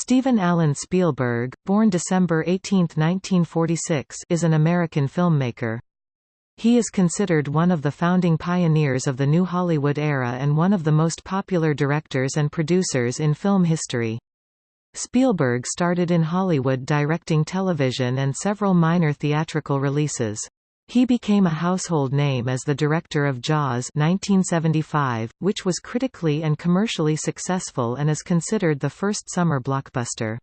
Steven Allan Spielberg, born December 18, 1946, is an American filmmaker. He is considered one of the founding pioneers of the New Hollywood era and one of the most popular directors and producers in film history. Spielberg started in Hollywood directing television and several minor theatrical releases. He became a household name as the director of Jaws 1975, which was critically and commercially successful and is considered the first summer blockbuster.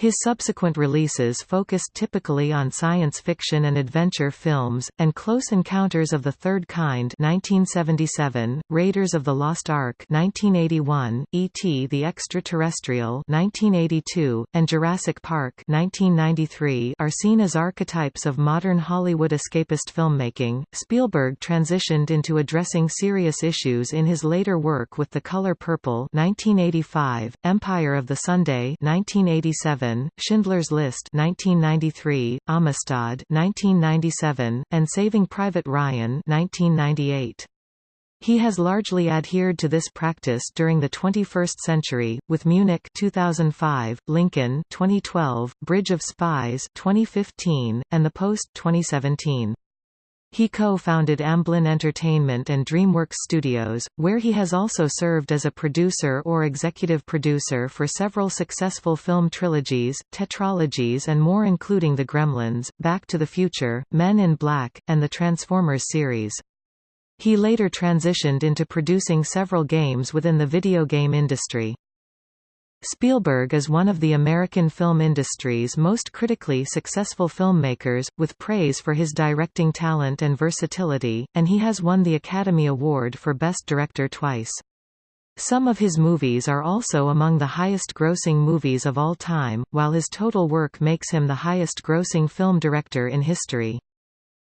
His subsequent releases focused typically on science fiction and adventure films, and Close Encounters of the Third Kind 1977, Raiders of the Lost Ark 1981, E.T. the Extraterrestrial 1982, and Jurassic Park 1993 are seen as archetypes of modern Hollywood escapist filmmaking. Spielberg transitioned into addressing serious issues in his later work with The Color Purple 1985, Empire of the Sunday 1987, Schindler's List 1993, Amistad 1997, and Saving Private Ryan 1998. He has largely adhered to this practice during the 21st century, with Munich 2005, Lincoln 2012, Bridge of Spies 2015, and The Post 2017. He co-founded Amblin Entertainment and DreamWorks Studios, where he has also served as a producer or executive producer for several successful film trilogies, tetralogies and more including The Gremlins, Back to the Future, Men in Black, and the Transformers series. He later transitioned into producing several games within the video game industry. Spielberg is one of the American film industry's most critically successful filmmakers, with praise for his directing talent and versatility, and he has won the Academy Award for Best Director twice. Some of his movies are also among the highest-grossing movies of all time, while his total work makes him the highest-grossing film director in history.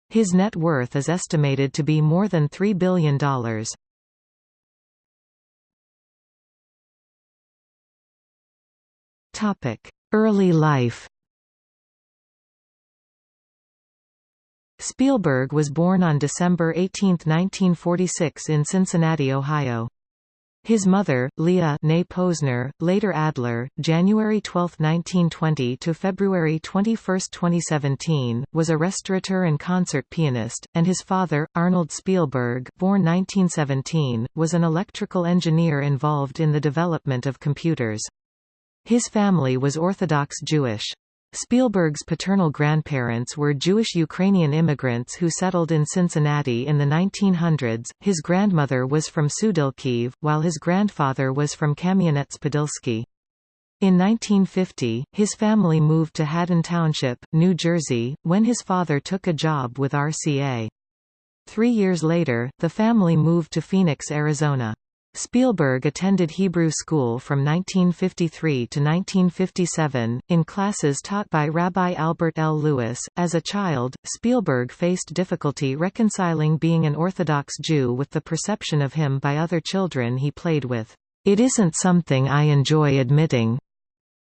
His net worth is estimated to be more than $3 billion. Early life Spielberg was born on December 18, 1946 in Cincinnati, Ohio. His mother, Leah née Posner, later Adler, January 12, 1920 to February 21, 2017, was a restaurateur and concert pianist, and his father, Arnold Spielberg, born 1917, was an electrical engineer involved in the development of computers. His family was Orthodox Jewish. Spielberg's paternal grandparents were Jewish Ukrainian immigrants who settled in Cincinnati in the 1900s. His grandmother was from Sudilkiv, while his grandfather was from Kamyanets-Podilsky. In 1950, his family moved to Haddon Township, New Jersey, when his father took a job with RCA. Three years later, the family moved to Phoenix, Arizona. Spielberg attended Hebrew school from 1953 to 1957, in classes taught by Rabbi Albert L. Lewis. As a child, Spielberg faced difficulty reconciling being an Orthodox Jew with the perception of him by other children he played with. It isn't something I enjoy admitting,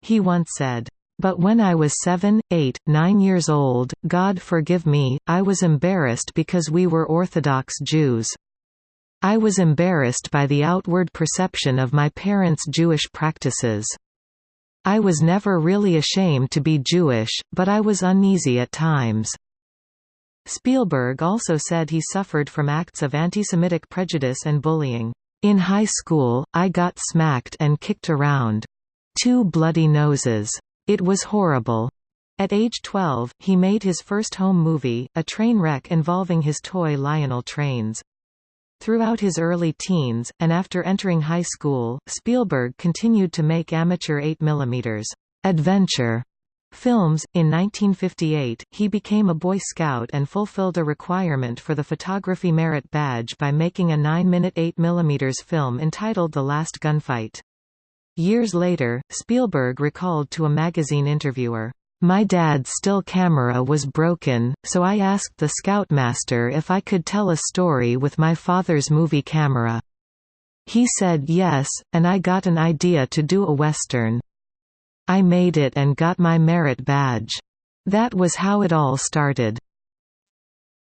he once said. But when I was seven, eight, nine years old, God forgive me, I was embarrassed because we were Orthodox Jews. I was embarrassed by the outward perception of my parents' Jewish practices. I was never really ashamed to be Jewish, but I was uneasy at times. Spielberg also said he suffered from acts of anti-Semitic prejudice and bullying. In high school, I got smacked and kicked around. Two bloody noses. It was horrible. At age 12, he made his first home movie, a train wreck involving his toy Lionel trains. Throughout his early teens, and after entering high school, Spielberg continued to make amateur 8mm adventure films. In 1958, he became a Boy Scout and fulfilled a requirement for the Photography Merit Badge by making a 9-minute 8mm film entitled The Last Gunfight. Years later, Spielberg recalled to a magazine interviewer, my dad's still camera was broken, so I asked the scoutmaster if I could tell a story with my father's movie camera. He said yes, and I got an idea to do a western. I made it and got my merit badge. That was how it all started.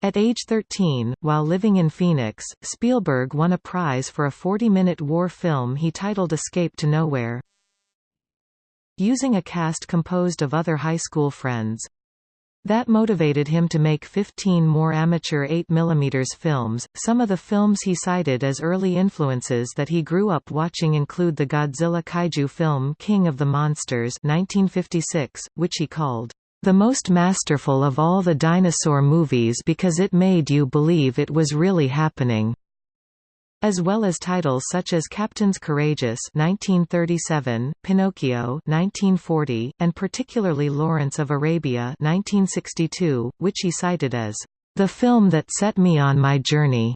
At age 13, while living in Phoenix, Spielberg won a prize for a 40-minute war film he titled Escape to Nowhere. Using a cast composed of other high school friends. That motivated him to make 15 more amateur 8 mm films. Some of the films he cited as early influences that he grew up watching include the Godzilla kaiju film King of the Monsters 1956, which he called the most masterful of all the dinosaur movies because it made you believe it was really happening as well as titles such as Captains Courageous 1937, Pinocchio 1940, and particularly Lawrence of Arabia 1962, which he cited as the film that set me on my journey.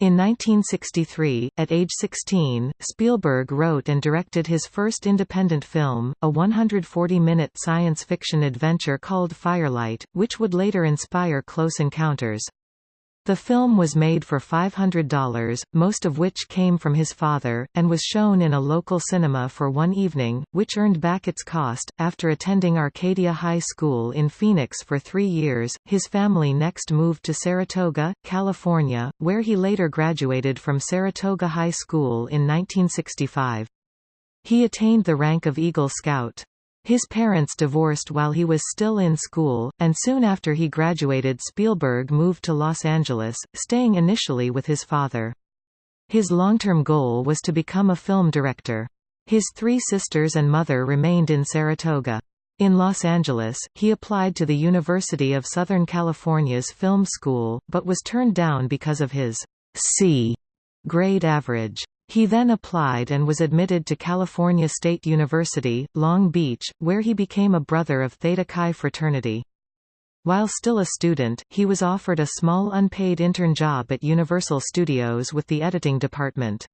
In 1963, at age 16, Spielberg wrote and directed his first independent film, a 140-minute science fiction adventure called Firelight, which would later inspire Close Encounters. The film was made for $500, most of which came from his father, and was shown in a local cinema for one evening, which earned back its cost. After attending Arcadia High School in Phoenix for three years, his family next moved to Saratoga, California, where he later graduated from Saratoga High School in 1965. He attained the rank of Eagle Scout. His parents divorced while he was still in school, and soon after he graduated Spielberg moved to Los Angeles, staying initially with his father. His long-term goal was to become a film director. His three sisters and mother remained in Saratoga. In Los Angeles, he applied to the University of Southern California's film school, but was turned down because of his C grade average. He then applied and was admitted to California State University, Long Beach, where he became a brother of Theta Chi fraternity. While still a student, he was offered a small unpaid intern job at Universal Studios with the editing department.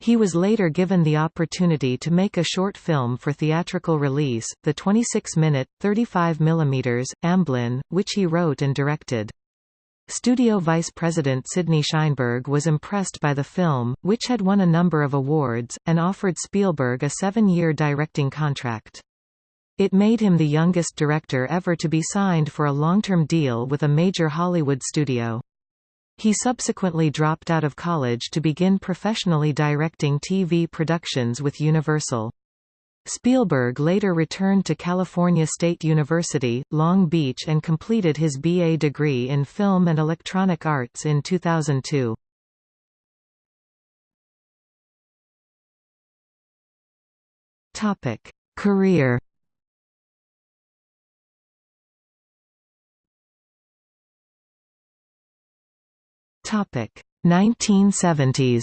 He was later given the opportunity to make a short film for theatrical release, the 26-minute, 35 mm, Amblin, which he wrote and directed. Studio vice president Sidney Sheinberg was impressed by the film, which had won a number of awards, and offered Spielberg a seven-year directing contract. It made him the youngest director ever to be signed for a long-term deal with a major Hollywood studio. He subsequently dropped out of college to begin professionally directing TV productions with Universal. Spielberg later returned to California State University, Long Beach and completed his BA degree in Film and Electronic Arts in 2002. Topic: Career Topic 1970s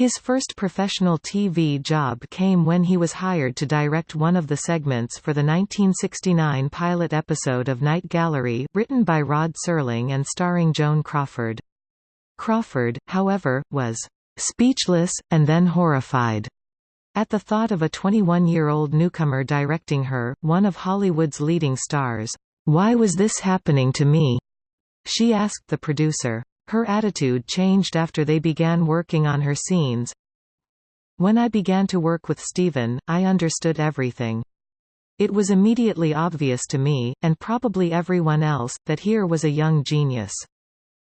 His first professional TV job came when he was hired to direct one of the segments for the 1969 pilot episode of Night Gallery written by Rod Serling and starring Joan Crawford. Crawford, however, was "...speechless, and then horrified." At the thought of a 21-year-old newcomer directing her, one of Hollywood's leading stars. "'Why was this happening to me?' she asked the producer. Her attitude changed after they began working on her scenes. When I began to work with Steven, I understood everything. It was immediately obvious to me, and probably everyone else, that here was a young genius.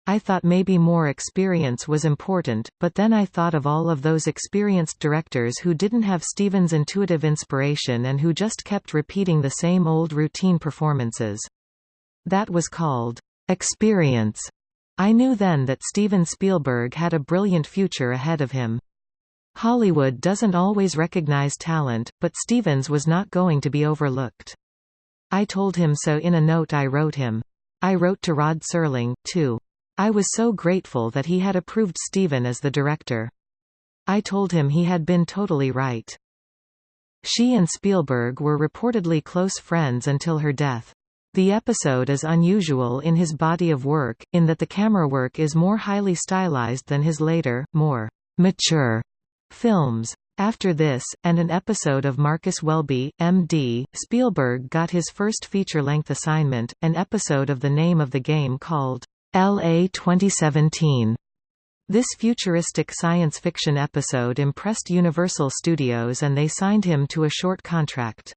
I thought maybe more experience was important, but then I thought of all of those experienced directors who didn't have Steven's intuitive inspiration and who just kept repeating the same old routine performances. That was called experience. I knew then that Steven Spielberg had a brilliant future ahead of him. Hollywood doesn't always recognize talent, but Stevens was not going to be overlooked. I told him so in a note I wrote him. I wrote to Rod Serling, too. I was so grateful that he had approved Steven as the director. I told him he had been totally right. She and Spielberg were reportedly close friends until her death. The episode is unusual in his body of work, in that the camera work is more highly stylized than his later, more mature films. After this, and an episode of Marcus Welby, M.D., Spielberg got his first feature-length assignment, an episode of The Name of the Game called L.A. 2017. This futuristic science fiction episode impressed Universal Studios and they signed him to a short contract.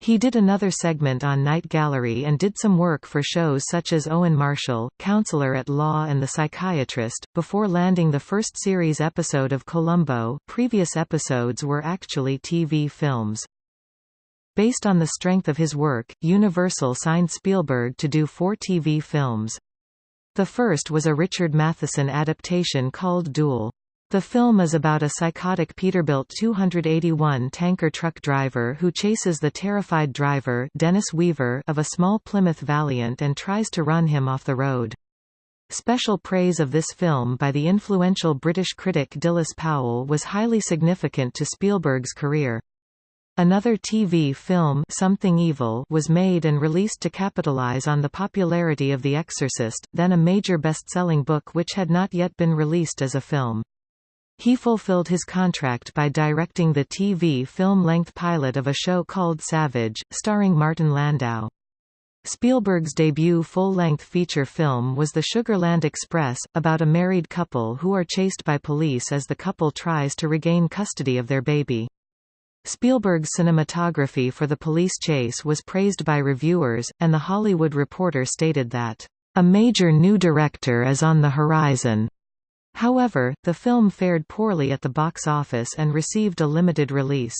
He did another segment on Night Gallery and did some work for shows such as Owen Marshall, Counselor at Law and The Psychiatrist, before landing the first series episode of Columbo previous episodes were actually TV films. Based on the strength of his work, Universal signed Spielberg to do four TV films. The first was a Richard Matheson adaptation called Duel. The film is about a psychotic Peterbilt 281 tanker truck driver who chases the terrified driver Dennis Weaver of a small Plymouth Valiant and tries to run him off the road. Special praise of this film by the influential British critic Dilys Powell was highly significant to Spielberg's career. Another TV film Something Evil was made and released to capitalize on the popularity of The Exorcist, then a major best-selling book which had not yet been released as a film. He fulfilled his contract by directing the TV film-length pilot of a show called Savage, starring Martin Landau. Spielberg's debut full-length feature film was The Sugarland Express, about a married couple who are chased by police as the couple tries to regain custody of their baby. Spielberg's cinematography for the police chase was praised by reviewers, and The Hollywood Reporter stated that, "...a major new director is on the horizon." However, the film fared poorly at the box office and received a limited release.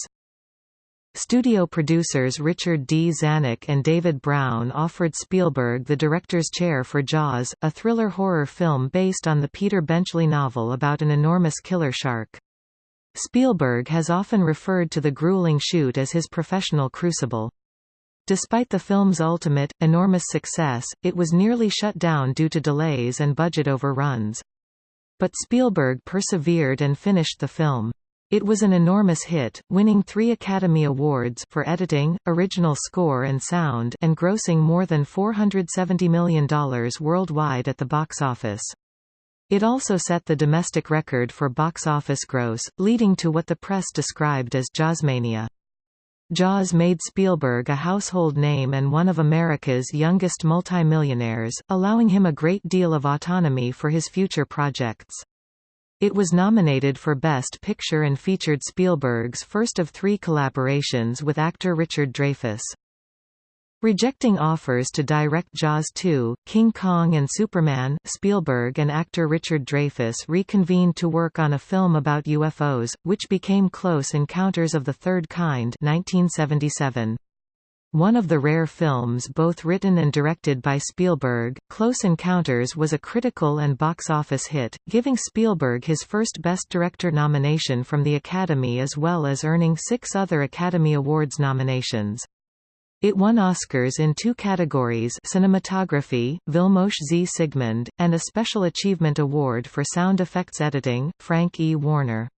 Studio producers Richard D. Zanuck and David Brown offered Spielberg the director's chair for Jaws, a thriller horror film based on the Peter Benchley novel about an enormous killer shark. Spielberg has often referred to the grueling shoot as his professional crucible. Despite the film's ultimate, enormous success, it was nearly shut down due to delays and budget overruns. But Spielberg persevered and finished the film. It was an enormous hit, winning three Academy Awards for editing, original score and sound and grossing more than $470 million worldwide at the box office. It also set the domestic record for box office gross, leading to what the press described as Jawsmania. Jaws made Spielberg a household name and one of America's youngest multimillionaires, allowing him a great deal of autonomy for his future projects. It was nominated for Best Picture and featured Spielberg's first of three collaborations with actor Richard Dreyfuss. Rejecting offers to direct Jaws 2, King Kong and Superman, Spielberg and actor Richard Dreyfuss reconvened to work on a film about UFOs, which became Close Encounters of the Third Kind 1977. One of the rare films both written and directed by Spielberg, Close Encounters was a critical and box office hit, giving Spielberg his first Best Director nomination from the Academy as well as earning six other Academy Awards nominations. It won Oscars in two categories cinematography, Vilmos Zsigmond, and a Special Achievement Award for sound effects editing, Frank E. Warner.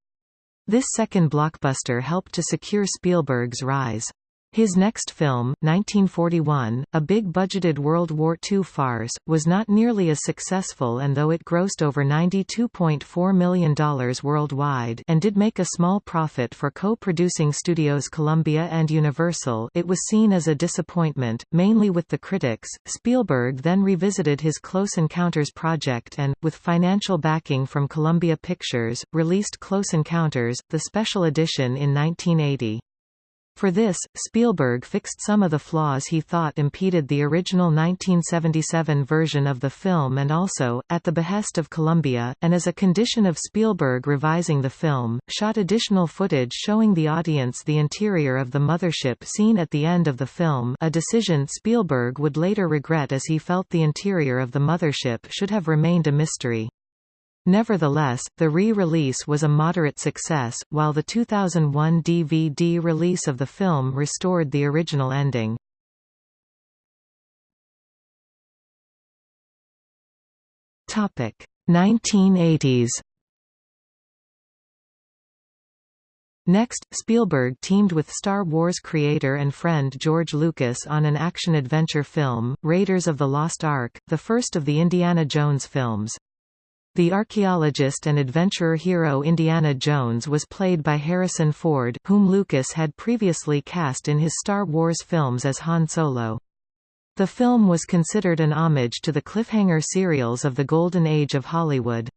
This second blockbuster helped to secure Spielberg's rise. His next film, 1941, a big-budgeted World War II farce, was not nearly as successful and though it grossed over $92.4 million worldwide and did make a small profit for co-producing studios Columbia and Universal it was seen as a disappointment, mainly with the critics. Spielberg then revisited his Close Encounters project and, with financial backing from Columbia Pictures, released Close Encounters, the special edition in 1980. For this, Spielberg fixed some of the flaws he thought impeded the original 1977 version of the film and also, at the behest of Columbia, and as a condition of Spielberg revising the film, shot additional footage showing the audience the interior of the mothership seen at the end of the film a decision Spielberg would later regret as he felt the interior of the mothership should have remained a mystery. Nevertheless, the re-release was a moderate success, while the 2001 DVD release of the film restored the original ending. Topic: 1980s. Next, Spielberg teamed with Star Wars creator and friend George Lucas on an action-adventure film, Raiders of the Lost Ark, the first of the Indiana Jones films. The archaeologist and adventurer hero Indiana Jones was played by Harrison Ford whom Lucas had previously cast in his Star Wars films as Han Solo. The film was considered an homage to the cliffhanger serials of the Golden Age of Hollywood.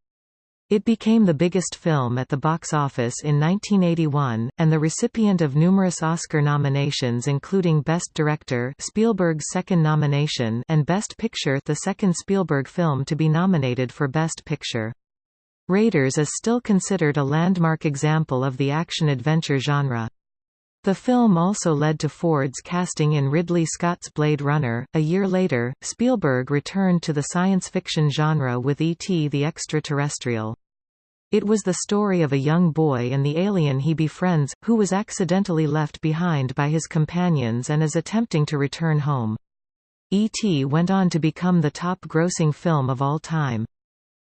It became the biggest film at the box office in 1981, and the recipient of numerous Oscar nominations including Best Director Spielberg's second nomination and Best Picture the second Spielberg film to be nominated for Best Picture. Raiders is still considered a landmark example of the action-adventure genre. The film also led to Ford's casting in Ridley Scott's Blade Runner. A year later, Spielberg returned to the science fiction genre with E.T. the Extraterrestrial. It was the story of a young boy and the alien he befriends, who was accidentally left behind by his companions and is attempting to return home. E.T. went on to become the top-grossing film of all time.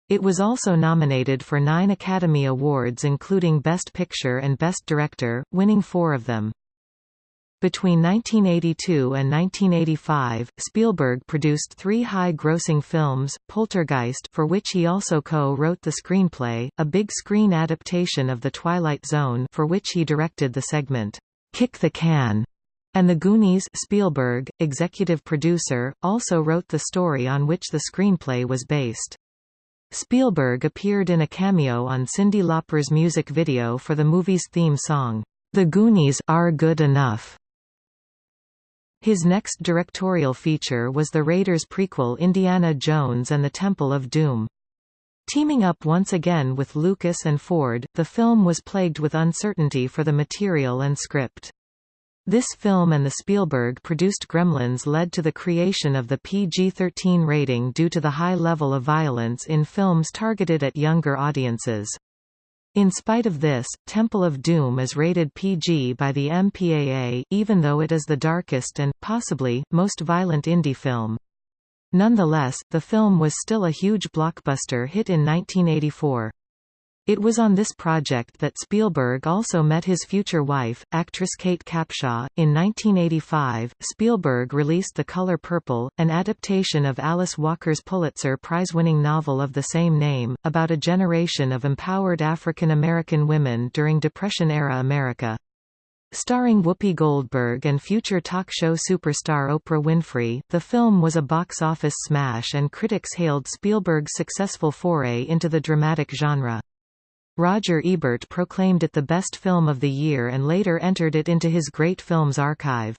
It was also nominated for nine Academy Awards including Best Picture and Best Director, winning four of them. Between 1982 and 1985, Spielberg produced three high-grossing films, Poltergeist for which he also co-wrote the screenplay, a big-screen adaptation of The Twilight Zone for which he directed the segment, "'Kick the Can' and The Goonies Spielberg, executive producer, also wrote the story on which the screenplay was based. Spielberg appeared in a cameo on Cyndi Lauper's music video for the movie's theme song, The Goonies Are Good Enough. His next directorial feature was the Raiders prequel Indiana Jones and the Temple of Doom. Teaming up once again with Lucas and Ford, the film was plagued with uncertainty for the material and script. This film and the Spielberg-produced Gremlins led to the creation of the PG-13 rating due to the high level of violence in films targeted at younger audiences. In spite of this, Temple of Doom is rated PG by the MPAA, even though it is the darkest and, possibly, most violent Indy film. Nonetheless, the film was still a huge blockbuster hit in 1984. It was on this project that Spielberg also met his future wife, actress Kate Capshaw. In 1985, Spielberg released The Color Purple, an adaptation of Alice Walker's Pulitzer Prize-winning novel of the same name, about a generation of empowered African American women during Depression-era America. Starring Whoopi Goldberg and future talk show superstar Oprah Winfrey, the film was a box office smash and critics hailed Spielberg's successful foray into the dramatic genre. Roger Ebert proclaimed it the best film of the year and later entered it into his Great Films archive.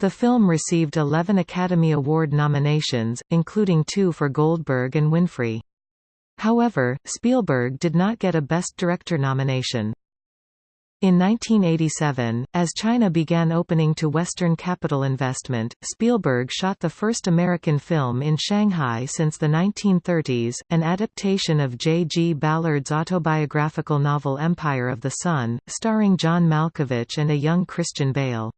The film received 11 Academy Award nominations, including two for Goldberg and Winfrey. However, Spielberg did not get a Best Director nomination. In 1987, as China began opening to Western capital investment, Spielberg shot the first American film in Shanghai since the 1930s, an adaptation of J. G. Ballard's autobiographical novel Empire of the Sun, starring John Malkovich and a young Christian Bale.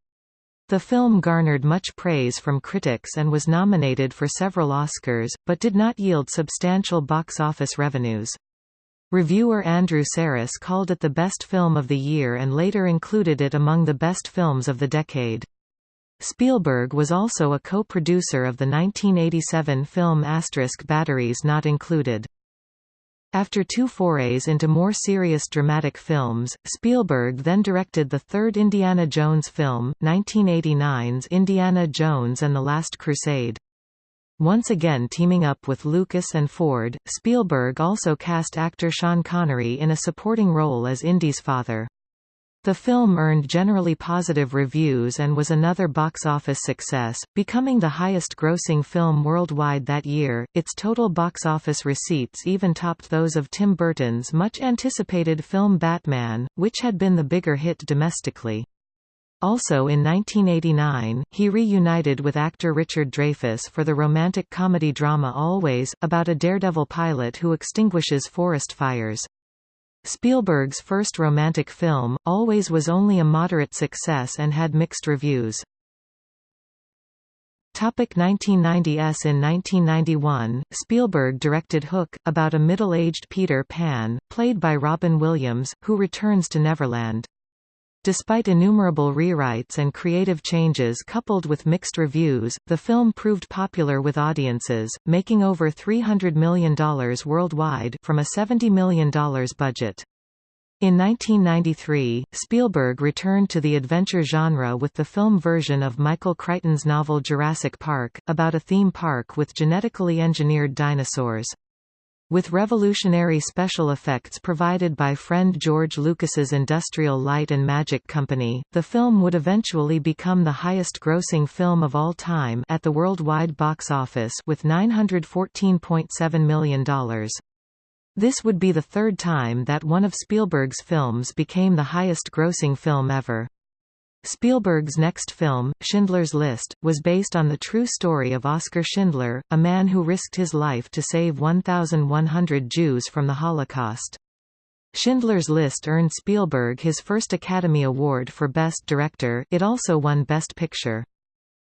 The film garnered much praise from critics and was nominated for several Oscars, but did not yield substantial box office revenues. Reviewer Andrew Sarris called it the best film of the year and later included it among the best films of the decade. Spielberg was also a co-producer of the 1987 film Asterisk Batteries Not Included. After two forays into more serious dramatic films, Spielberg then directed the third Indiana Jones film, 1989's Indiana Jones and the Last Crusade. Once again teaming up with Lucas and Ford, Spielberg also cast actor Sean Connery in a supporting role as Indy's father. The film earned generally positive reviews and was another box office success, becoming the highest-grossing film worldwide that year. Its total box office receipts even topped those of Tim Burton's much-anticipated film Batman, which had been the bigger hit domestically. Also in 1989, he reunited with actor Richard Dreyfuss for the romantic comedy drama Always, about a daredevil pilot who extinguishes forest fires. Spielberg's first romantic film, Always was only a moderate success and had mixed reviews. 1990s In 1991, Spielberg directed Hook, about a middle-aged Peter Pan, played by Robin Williams, who returns to Neverland. Despite innumerable rewrites and creative changes coupled with mixed reviews, the film proved popular with audiences, making over $300 million worldwide from a $70 million budget. In 1993, Spielberg returned to the adventure genre with the film version of Michael Crichton's novel Jurassic Park, about a theme park with genetically engineered dinosaurs. With revolutionary special effects provided by friend George Lucas's Industrial Light and Magic Company, the film would eventually become the highest-grossing film of all time at the worldwide box office with $914.7 million. This would be the third time that one of Spielberg's films became the highest-grossing film ever. Spielberg's next film, Schindler's List, was based on the true story of Oskar Schindler, a man who risked his life to save 1,100 Jews from the Holocaust. Schindler's List earned Spielberg his first Academy Award for Best Director, it also won Best Picture.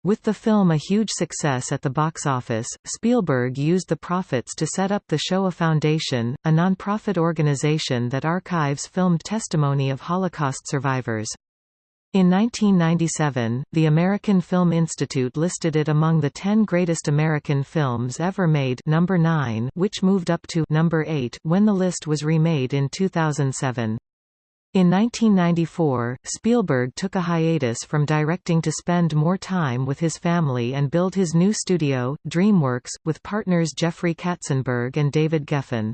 With the film a huge success at the box office, Spielberg used the profits to set up the Shoah Foundation, a non-profit organization that archives filmed testimony of Holocaust survivors. In 1997, the American Film Institute listed it among the 10 greatest American films ever made number 9, which moved up to number 8 when the list was remade in 2007. In 1994, Spielberg took a hiatus from directing to spend more time with his family and build his new studio, DreamWorks, with partners Jeffrey Katzenberg and David Geffen.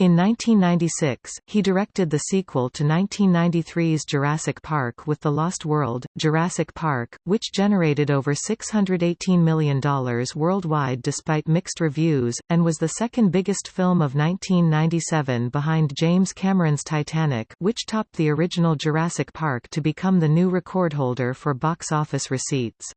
In 1996, he directed the sequel to 1993's Jurassic Park with The Lost World, Jurassic Park, which generated over $618 million worldwide despite mixed reviews, and was the second biggest film of 1997 behind James Cameron's Titanic which topped the original Jurassic Park to become the new record holder for box office receipts.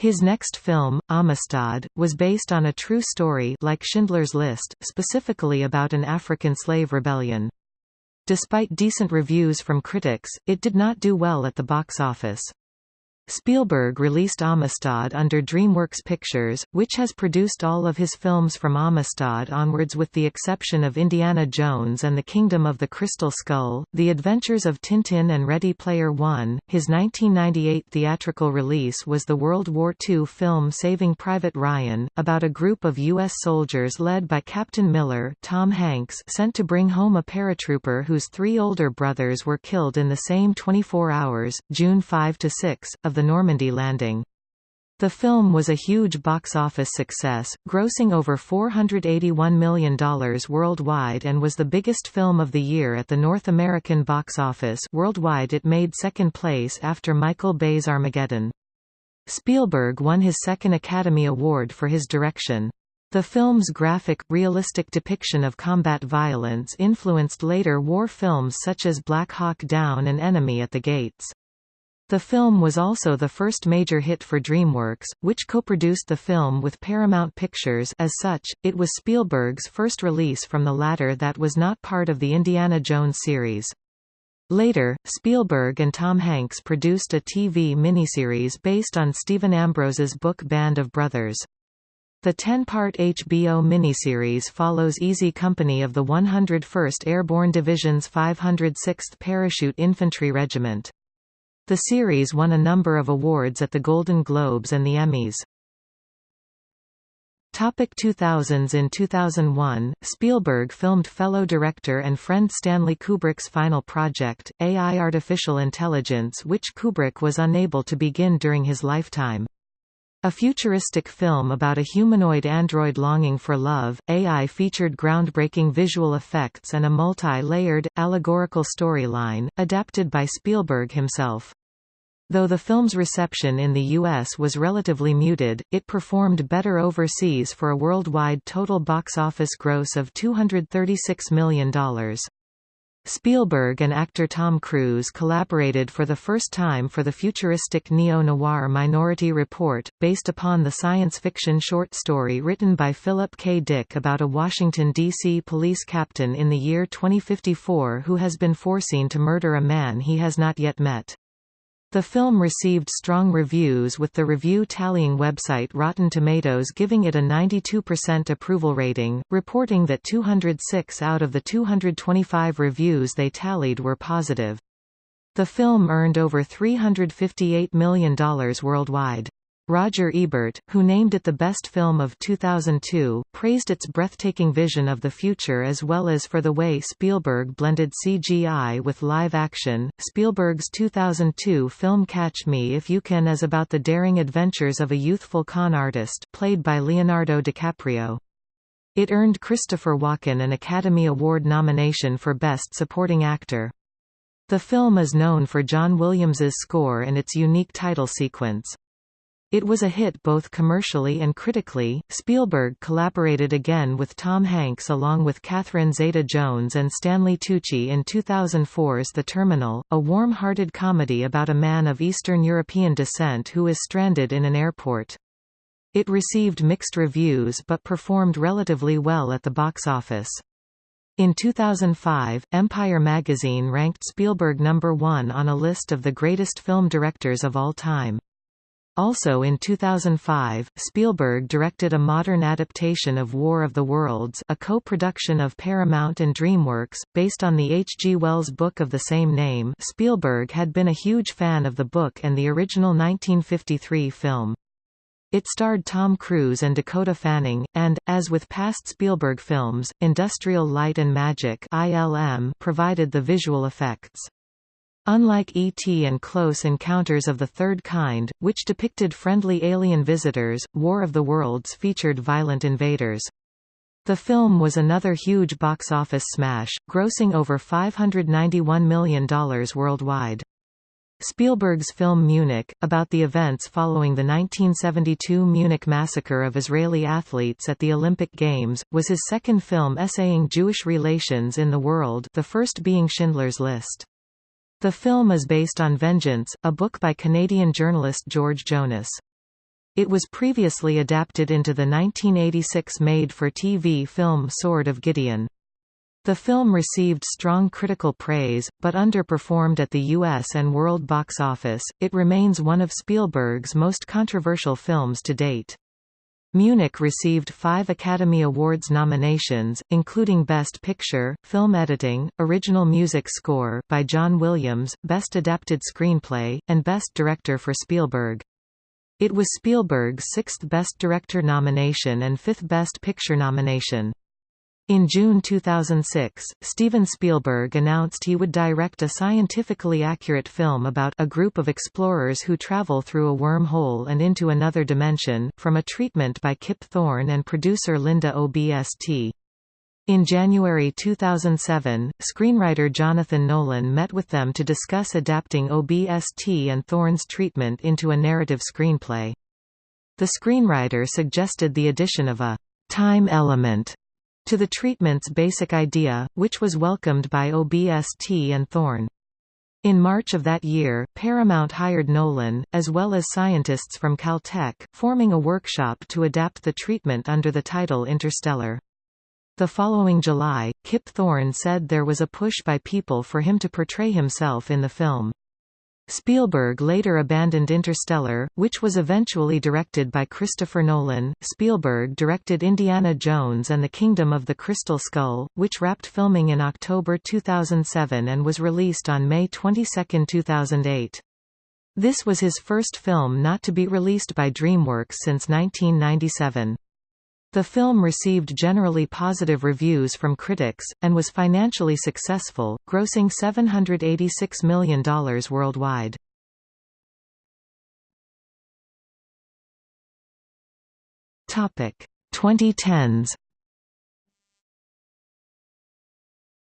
His next film, Amistad, was based on a true story like Schindler's List, specifically about an African slave rebellion. Despite decent reviews from critics, it did not do well at the box office. Spielberg released Amistad under DreamWorks Pictures, which has produced all of his films from Amistad onwards with the exception of Indiana Jones and the Kingdom of the Crystal Skull, The Adventures of Tintin and Ready Player One. His 1998 theatrical release was the World War II film Saving Private Ryan, about a group of U.S. soldiers led by Captain Miller Tom Hanks sent to bring home a paratrooper whose three older brothers were killed in the same 24 hours, June 5–6, of the Normandy landing. The film was a huge box office success, grossing over $481 million worldwide and was the biggest film of the year at the North American box office worldwide it made second place after Michael Bay's Armageddon. Spielberg won his second Academy Award for his direction. The film's graphic, realistic depiction of combat violence influenced later war films such as Black Hawk Down and Enemy at the Gates. The film was also the first major hit for DreamWorks, which co-produced the film with Paramount Pictures as such, it was Spielberg's first release from the latter that was not part of the Indiana Jones series. Later, Spielberg and Tom Hanks produced a TV miniseries based on Stephen Ambrose's book Band of Brothers. The 10-part HBO miniseries follows Easy Company of the 101st Airborne Division's 506th Parachute Infantry Regiment. The series won a number of awards at the Golden Globes and the Emmys. Topic 2000s In 2001, Spielberg filmed fellow director and friend Stanley Kubrick's final project, AI Artificial Intelligence which Kubrick was unable to begin during his lifetime. A futuristic film about a humanoid android longing for love, AI featured groundbreaking visual effects and a multi-layered, allegorical storyline, adapted by Spielberg himself. Though the film's reception in the U.S. was relatively muted, it performed better overseas for a worldwide total box office gross of $236 million. Spielberg and actor Tom Cruise collaborated for the first time for the futuristic neo-noir Minority Report, based upon the science fiction short story written by Philip K. Dick about a Washington, D.C. police captain in the year 2054 who has been foreseen to murder a man he has not yet met. The film received strong reviews with the review tallying website Rotten Tomatoes giving it a 92% approval rating, reporting that 206 out of the 225 reviews they tallied were positive. The film earned over $358 million worldwide. Roger Ebert, who named it the best film of 2002, praised its breathtaking vision of the future as well as for the way Spielberg blended CGI with live action. Spielberg's 2002 film Catch Me If You Can is about the daring adventures of a youthful con artist, played by Leonardo DiCaprio. It earned Christopher Walken an Academy Award nomination for Best Supporting Actor. The film is known for John Williams's score and its unique title sequence. It was a hit both commercially and critically. Spielberg collaborated again with Tom Hanks along with Catherine Zeta-Jones and Stanley Tucci in 2004's The Terminal, a warm-hearted comedy about a man of Eastern European descent who is stranded in an airport. It received mixed reviews but performed relatively well at the box office. In 2005, Empire magazine ranked Spielberg number one on a list of the greatest film directors of all time. Also in 2005, Spielberg directed a modern adaptation of War of the Worlds a co-production of Paramount and DreamWorks, based on the H. G. Wells book of the same name Spielberg had been a huge fan of the book and the original 1953 film. It starred Tom Cruise and Dakota Fanning, and, as with past Spielberg films, Industrial Light and Magic ILM provided the visual effects. Unlike E.T. and Close Encounters of the Third Kind, which depicted friendly alien visitors, War of the Worlds featured violent invaders. The film was another huge box office smash, grossing over $591 million worldwide. Spielberg's film Munich, about the events following the 1972 Munich massacre of Israeli athletes at the Olympic Games, was his second film essaying Jewish relations in the world the first being Schindler's List. The film is based on Vengeance, a book by Canadian journalist George Jonas. It was previously adapted into the 1986 made-for-TV film Sword of Gideon. The film received strong critical praise, but underperformed at the US and world box office. It remains one of Spielberg's most controversial films to date. Munich received five Academy Awards nominations, including Best Picture, Film Editing, Original Music Score by John Williams, Best Adapted Screenplay, and Best Director for Spielberg. It was Spielberg's sixth Best Director nomination and fifth Best Picture nomination. In June 2006, Steven Spielberg announced he would direct a scientifically accurate film about a group of explorers who travel through a wormhole and into another dimension, from a treatment by Kip Thorne and producer Linda Obst. In January 2007, screenwriter Jonathan Nolan met with them to discuss adapting Obst and Thorne's treatment into a narrative screenplay. The screenwriter suggested the addition of a time element to the treatment's basic idea, which was welcomed by Obst and Thorne. In March of that year, Paramount hired Nolan, as well as scientists from Caltech, forming a workshop to adapt the treatment under the title Interstellar. The following July, Kip Thorne said there was a push by people for him to portray himself in the film. Spielberg later abandoned Interstellar, which was eventually directed by Christopher Nolan. Spielberg directed Indiana Jones and the Kingdom of the Crystal Skull, which wrapped filming in October 2007 and was released on May 22, 2008. This was his first film not to be released by DreamWorks since 1997. The film received generally positive reviews from critics, and was financially successful, grossing $786 million worldwide. Topic 2010s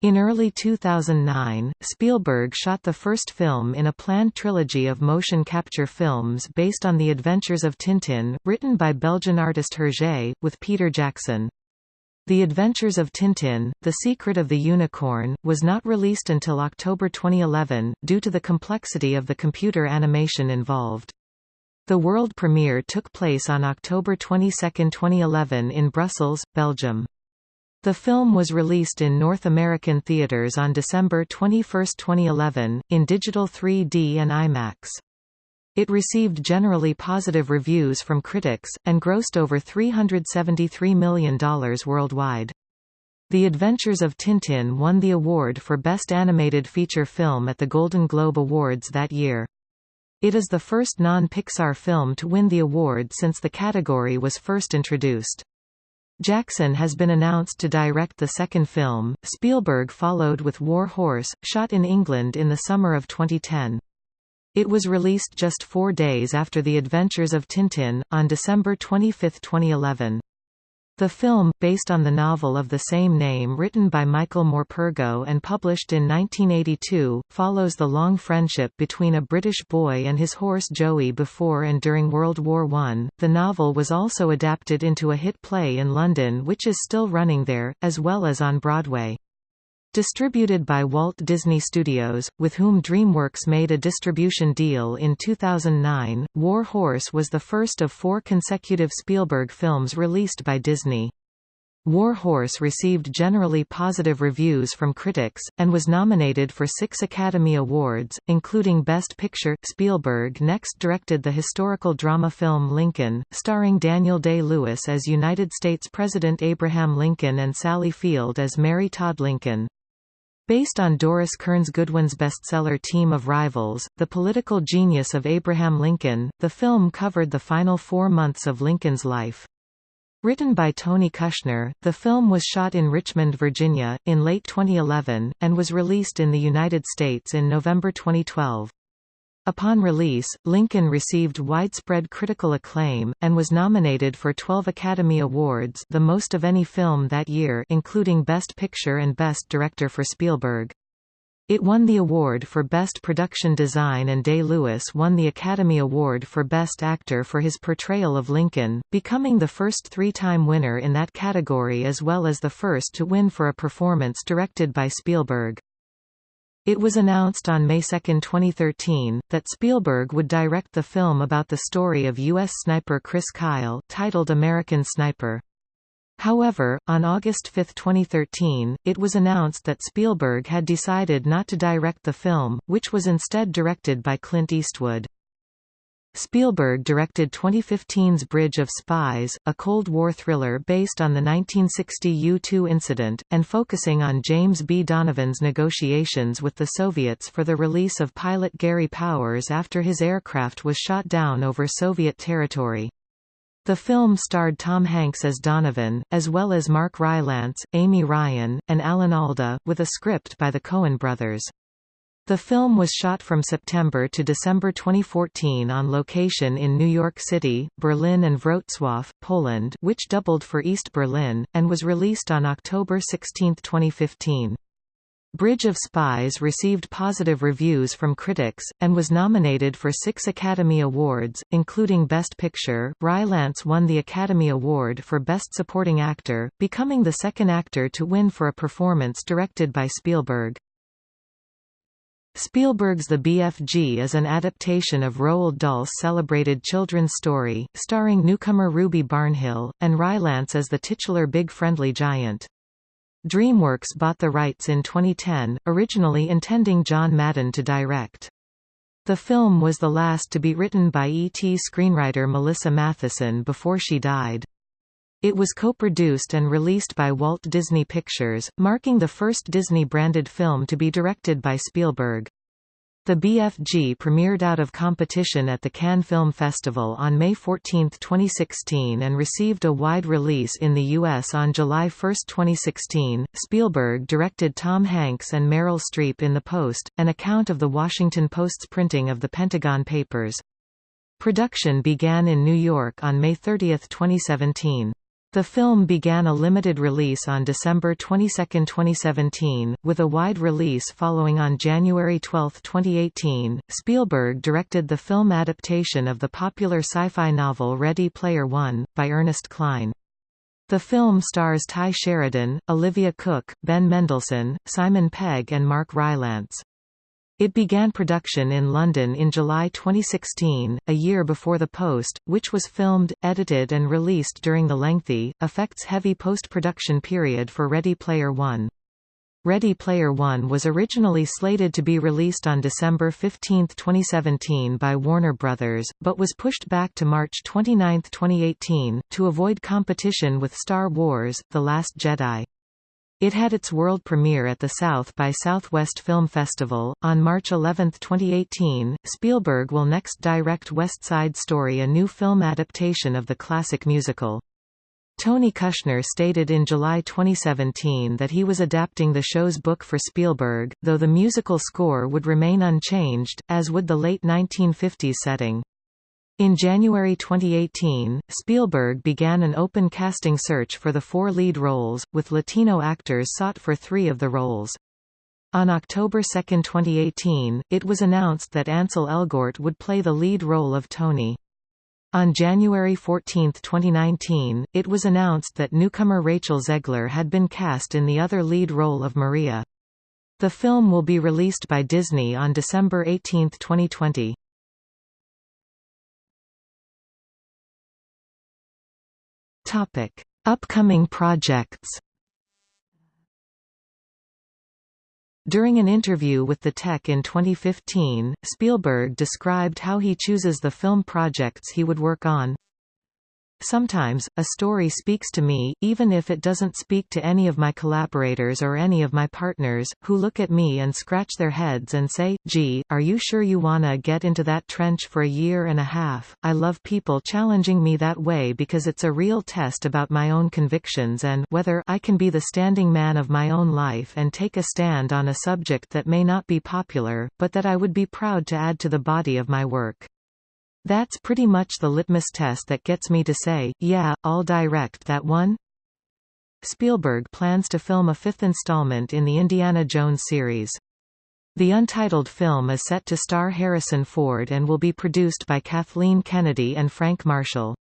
In early 2009, Spielberg shot the first film in a planned trilogy of motion capture films based on the adventures of Tintin, written by Belgian artist Hergé, with Peter Jackson. The Adventures of Tintin, The Secret of the Unicorn, was not released until October 2011, due to the complexity of the computer animation involved. The world premiere took place on October 22, 2011 in Brussels, Belgium. The film was released in North American theaters on December 21, 2011, in digital 3D and IMAX. It received generally positive reviews from critics, and grossed over $373 million worldwide. The Adventures of Tintin won the award for Best Animated Feature Film at the Golden Globe Awards that year. It is the first non-Pixar film to win the award since the category was first introduced. Jackson has been announced to direct the second film. Spielberg followed with War Horse, shot in England in the summer of 2010. It was released just four days after The Adventures of Tintin, on December 25, 2011. The film, based on the novel of the same name written by Michael Morpurgo and published in 1982, follows the long friendship between a British boy and his horse Joey before and during World War I. The novel was also adapted into a hit play in London which is still running there, as well as on Broadway. Distributed by Walt Disney Studios, with whom DreamWorks made a distribution deal in 2009, War Horse was the first of four consecutive Spielberg films released by Disney. War Horse received generally positive reviews from critics, and was nominated for six Academy Awards, including Best Picture. Spielberg next directed the historical drama film Lincoln, starring Daniel Day-Lewis as United States President Abraham Lincoln and Sally Field as Mary Todd Lincoln. Based on Doris Kearns Goodwin's bestseller Team of Rivals, The Political Genius of Abraham Lincoln, the film covered the final four months of Lincoln's life. Written by Tony Kushner, the film was shot in Richmond, Virginia, in late 2011, and was released in the United States in November 2012. Upon release, Lincoln received widespread critical acclaim, and was nominated for 12 Academy Awards the most of any film that year including Best Picture and Best Director for Spielberg. It won the award for Best Production Design and Day-Lewis won the Academy Award for Best Actor for his portrayal of Lincoln, becoming the first three-time winner in that category as well as the first to win for a performance directed by Spielberg. It was announced on May 2, 2013, that Spielberg would direct the film about the story of U.S. sniper Chris Kyle titled American Sniper. However, on August 5, 2013, it was announced that Spielberg had decided not to direct the film, which was instead directed by Clint Eastwood. Spielberg directed 2015's Bridge of Spies, a Cold War thriller based on the 1960 U-2 incident, and focusing on James B. Donovan's negotiations with the Soviets for the release of pilot Gary Powers after his aircraft was shot down over Soviet territory. The film starred Tom Hanks as Donovan, as well as Mark Rylance, Amy Ryan, and Alan Alda, with a script by the Coen brothers. The film was shot from September to December 2014 on location in New York City, Berlin and Wrocław, Poland which doubled for East Berlin, and was released on October 16, 2015. Bridge of Spies received positive reviews from critics, and was nominated for six Academy Awards, including Best Picture. Rylance won the Academy Award for Best Supporting Actor, becoming the second actor to win for a performance directed by Spielberg. Spielberg's The BFG is an adaptation of Roald Dahl's celebrated children's story, starring newcomer Ruby Barnhill, and Rylance as the titular Big Friendly Giant. DreamWorks bought the rights in 2010, originally intending John Madden to direct. The film was the last to be written by E.T. screenwriter Melissa Mathison before she died. It was co-produced and released by Walt Disney Pictures, marking the first Disney-branded film to be directed by Spielberg. The BFG premiered out of competition at the Cannes Film Festival on May 14, 2016 and received a wide release in the U.S. on July 1, 2016. Spielberg directed Tom Hanks and Meryl Streep in The Post, an account of the Washington Post's printing of the Pentagon Papers. Production began in New York on May 30, 2017. The film began a limited release on December 22, 2017, with a wide release following on January 12, 2018. Spielberg directed the film adaptation of the popular sci-fi novel Ready Player One, by Ernest Cline. The film stars Tye Sheridan, Olivia Cooke, Ben Mendelsohn, Simon Pegg and Mark Rylance. It began production in London in July 2016, a year before The Post, which was filmed, edited and released during the lengthy, effects-heavy post-production period for Ready Player One. Ready Player One was originally slated to be released on December 15, 2017 by Warner Bros., but was pushed back to March 29, 2018, to avoid competition with Star Wars, The Last Jedi. It had its world premiere at the South by Southwest Film Festival. On March 11, 2018, Spielberg will next direct West Side Story, a new film adaptation of the classic musical. Tony Kushner stated in July 2017 that he was adapting the show's book for Spielberg, though the musical score would remain unchanged, as would the late 1950s setting. In January 2018, Spielberg began an open casting search for the four lead roles, with Latino actors sought for three of the roles. On October 2, 2018, it was announced that Ansel Elgort would play the lead role of Tony. On January 14, 2019, it was announced that newcomer Rachel Zegler had been cast in the other lead role of Maria. The film will be released by Disney on December 18, 2020. Topic: Upcoming projects. During an interview with The Tech in 2015, Spielberg described how he chooses the film projects he would work on. Sometimes, a story speaks to me, even if it doesn't speak to any of my collaborators or any of my partners, who look at me and scratch their heads and say, gee, are you sure you wanna get into that trench for a year and a half? I love people challenging me that way because it's a real test about my own convictions and whether I can be the standing man of my own life and take a stand on a subject that may not be popular, but that I would be proud to add to the body of my work. That's pretty much the litmus test that gets me to say, yeah, I'll direct that one. Spielberg plans to film a fifth installment in the Indiana Jones series. The untitled film is set to star Harrison Ford and will be produced by Kathleen Kennedy and Frank Marshall.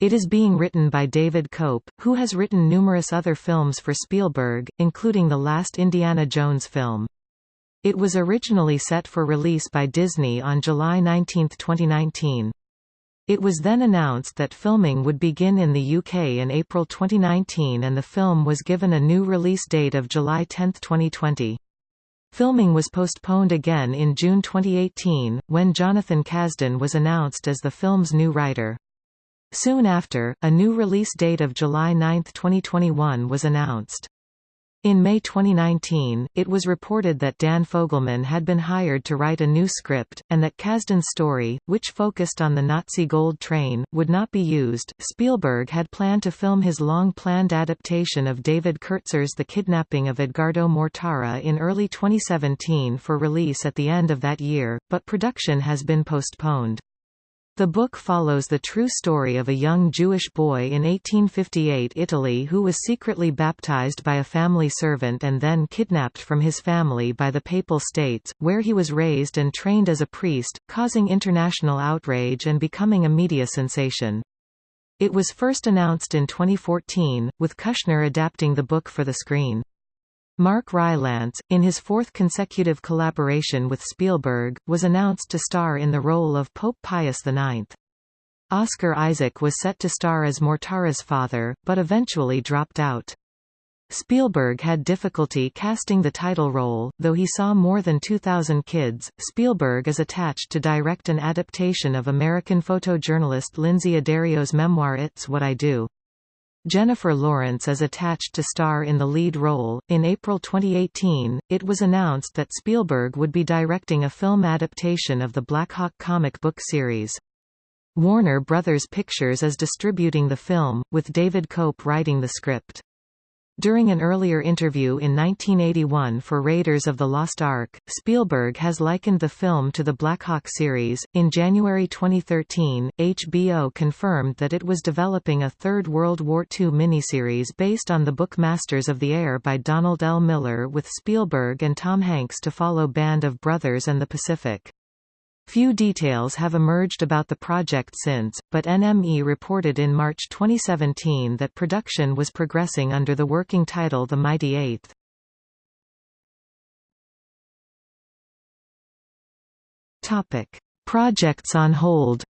It is being written by David Koepp, who has written numerous other films for Spielberg, including the last Indiana Jones film. It was originally set for release by Disney on July 19, 2019. It was then announced that filming would begin in the UK in April 2019 and the film was given a new release date of July 10, 2020. Filming was postponed again in June 2018, when Jonathan Kasdan was announced as the film's new writer. Soon after, a new release date of July 9, 2021 was announced. In May 2019, it was reported that Dan Fogelman had been hired to write a new script, and that Kasdan's story, which focused on the Nazi Gold Train, would not be used. Spielberg had planned to film his long planned adaptation of David Kertzer's The Kidnapping of Edgardo Mortara in early 2017 for release at the end of that year, but production has been postponed. The book follows the true story of a young Jewish boy in 1858 Italy who was secretly baptized by a family servant and then kidnapped from his family by the Papal States, where he was raised and trained as a priest, causing international outrage and becoming a media sensation. It was first announced in 2014, with Kushner adapting the book for the screen. Mark Rylance, in his fourth consecutive collaboration with Spielberg, was announced to star in the role of Pope Pius IX. Oscar Isaac was set to star as Mortara's father, but eventually dropped out. Spielberg had difficulty casting the title role, though he saw more than 2,000 kids. Spielberg is attached to direct an adaptation of American photojournalist Lynsey Addario's memoir It's What I Do. Jennifer Lawrence is attached to star in the lead role. In April 2018, it was announced that Spielberg would be directing a film adaptation of the Blackhawk comic book series. Warner Brothers Pictures is distributing the film, with David Koepp writing the script. During an earlier interview in 1981 for Raiders of the Lost Ark, Spielberg has likened the film to the Black Hawk series. In January 2013, HBO confirmed that it was developing a third World War II miniseries based on the book Masters of the Air by Donald L. Miller with Spielberg and Tom Hanks to follow Band of Brothers and the Pacific. Few details have emerged about the project since, but NME reported in March 2017 that production was progressing under the working title The Mighty Eighth. Projects on hold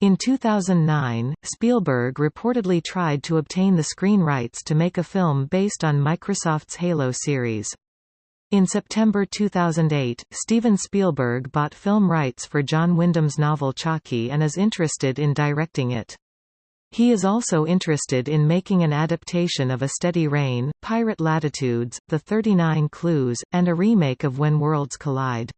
In 2009, Spielberg reportedly tried to obtain the screen rights to make a film based on Microsoft's Halo series. In September 2008, Steven Spielberg bought film rights for John Wyndham's novel Chocky and is interested in directing it. He is also interested in making an adaptation of A Steady Rain, Pirate Latitudes, The 39 Clues, and a remake of When Worlds Collide.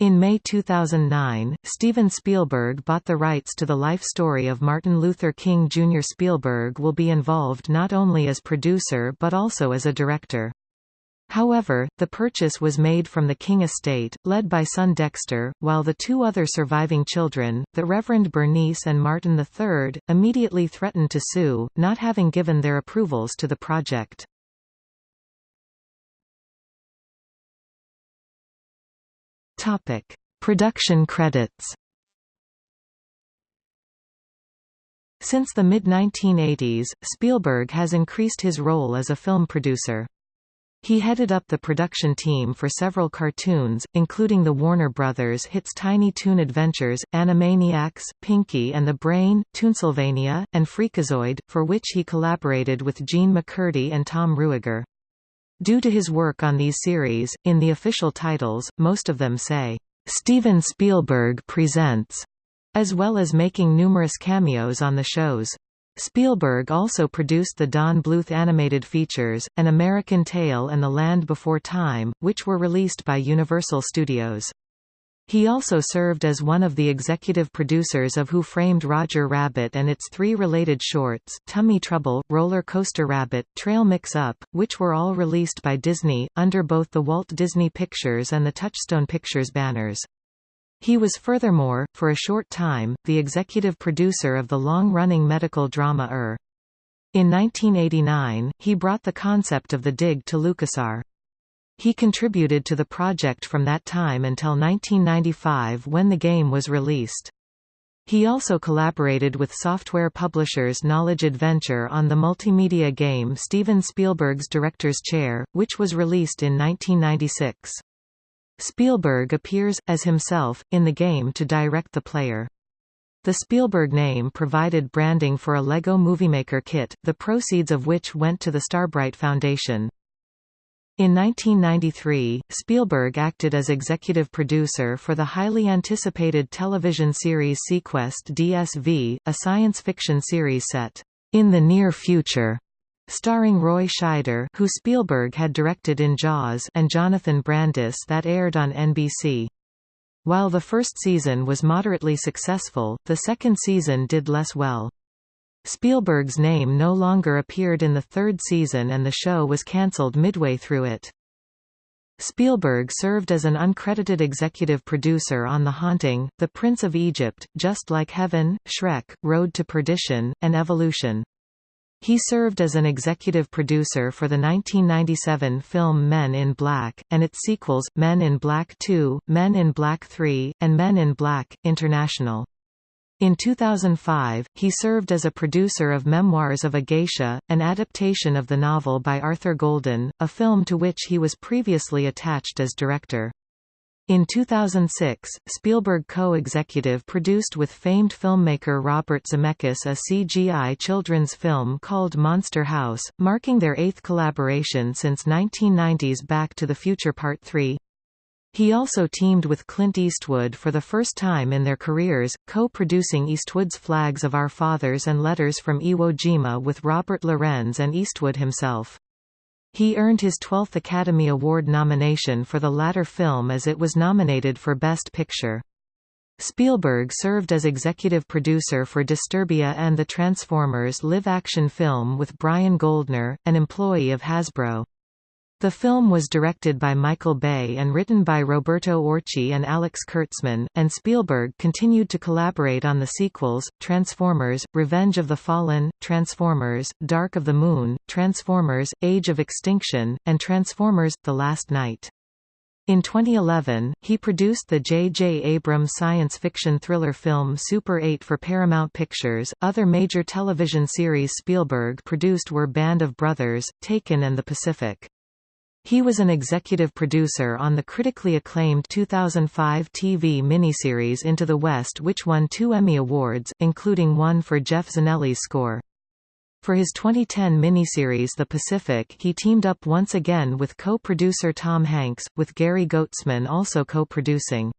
In May 2009, Steven Spielberg bought the rights to the life story of Martin Luther King Jr. Spielberg will be involved not only as producer but also as a director. However, the purchase was made from the King estate, led by son Dexter, while the two other surviving children, the Reverend Bernice and Martin III, immediately threatened to sue, not having given their approvals to the project. Topic. Production credits Since the mid-1980s, Spielberg has increased his role as a film producer. He headed up the production team for several cartoons, including the Warner Brothers hits Tiny Toon Adventures, Animaniacs, Pinky and the Brain, Toonsylvania, and Freakazoid, for which he collaborated with Jean MacCurdy and Tom Ruegger. Due to his work on these series, in the official titles, most of them say, "'Steven Spielberg Presents' as well as making numerous cameos on the shows. Spielberg also produced the Don Bluth animated features, An American Tail and The Land Before Time, which were released by Universal Studios. He also served as one of the executive producers of Who Framed Roger Rabbit and its three related shorts, Tummy Trouble, Roller Coaster Rabbit, Trail Mix-Up, which were all released by Disney, under both the Walt Disney Pictures and the Touchstone Pictures banners. He was furthermore, for a short time, the executive producer of the long-running medical drama ER. In 1989, he brought the concept of the dig to LucasArts. He contributed to the project from that time until 1995 when the game was released. He also collaborated with software publishers Knowledge Adventure on the multimedia game Steven Spielberg's Director's Chair, which was released in 1996. Spielberg appears, as himself, in the game to direct the player. The Spielberg name provided branding for a LEGO Movie Maker kit, the proceeds of which went to the Starbright Foundation. In 1993, Spielberg acted as executive producer for the highly anticipated television series seaQuest DSV, a science fiction series set, "...in the near future." Starring Roy Scheider who Spielberg had directed in Jaws and Jonathan Brandis that aired on NBC. While the first season was moderately successful, the second season did less well. Spielberg's name no longer appeared in the third season and the show was cancelled midway through it. Spielberg served as an uncredited executive producer on The Haunting, The Prince of Egypt, Just Like Heaven, Shrek, Road to Perdition, and Evolution. He served as an executive producer for the 1997 film Men in Black, and its sequels, Men in Black 2, Men in Black 3, and Men in Black, International. In 2005, he served as a producer of Memoirs of a Geisha, an adaptation of the novel by Arthur Golden, a film to which he was previously attached as director. In 2006, Spielberg co-executive produced with famed filmmaker Robert Zemeckis a CGI children's film called Monster House, marking their eighth collaboration since 1990's Back to the Future Part 3. He also teamed with Clint Eastwood for the first time in their careers, co-producing Eastwood's Flags of Our Fathers and Letters from Iwo Jima with Robert Lorenz and Eastwood himself. He earned his 12th Academy Award nomination for the latter film as it was nominated for Best Picture. Spielberg served as executive producer for Disturbia and the Transformers live-action film with Brian Goldner, an employee of Hasbro. The film was directed by Michael Bay and written by Roberto Orci and Alex Kurtzman, and Spielberg continued to collaborate on the sequels, Transformers, Revenge of the Fallen, Transformers, Dark of the Moon, Transformers, Age of Extinction, and Transformers – The Last Knight. In 2011, he produced the J.J. Abrams science fiction thriller film Super 8 for Paramount Pictures. Other major television series Spielberg produced were Band of Brothers, Taken, and The Pacific. He was an executive producer on the critically acclaimed 2005 TV miniseries Into the West which won two Emmy Awards, including one for Geoff Zanelli's score. For his 2010 miniseries The Pacific he teamed up once again with co-producer Tom Hanks, with Gary Goetzman also co-producing.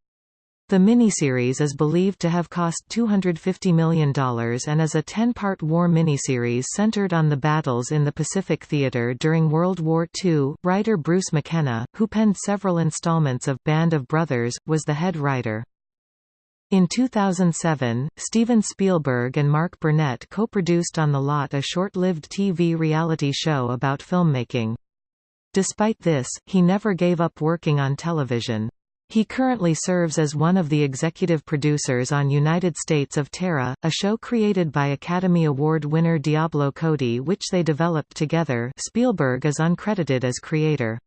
The miniseries is believed to have cost $250 million and is a 10-part war miniseries centered on the battles in the Pacific Theater during World War II. Writer Bruce McKenna, who penned several installments of Band of Brothers, was the head writer. In 2007, Steven Spielberg and Mark Burnett co-produced On the Lot a short-lived TV reality show about filmmaking. Despite this, he never gave up working on television. He currently serves as one of the executive producers on United States of Tara, a show created by Academy Award winner Diablo Cody which they developed together Spielberg is uncredited as creator.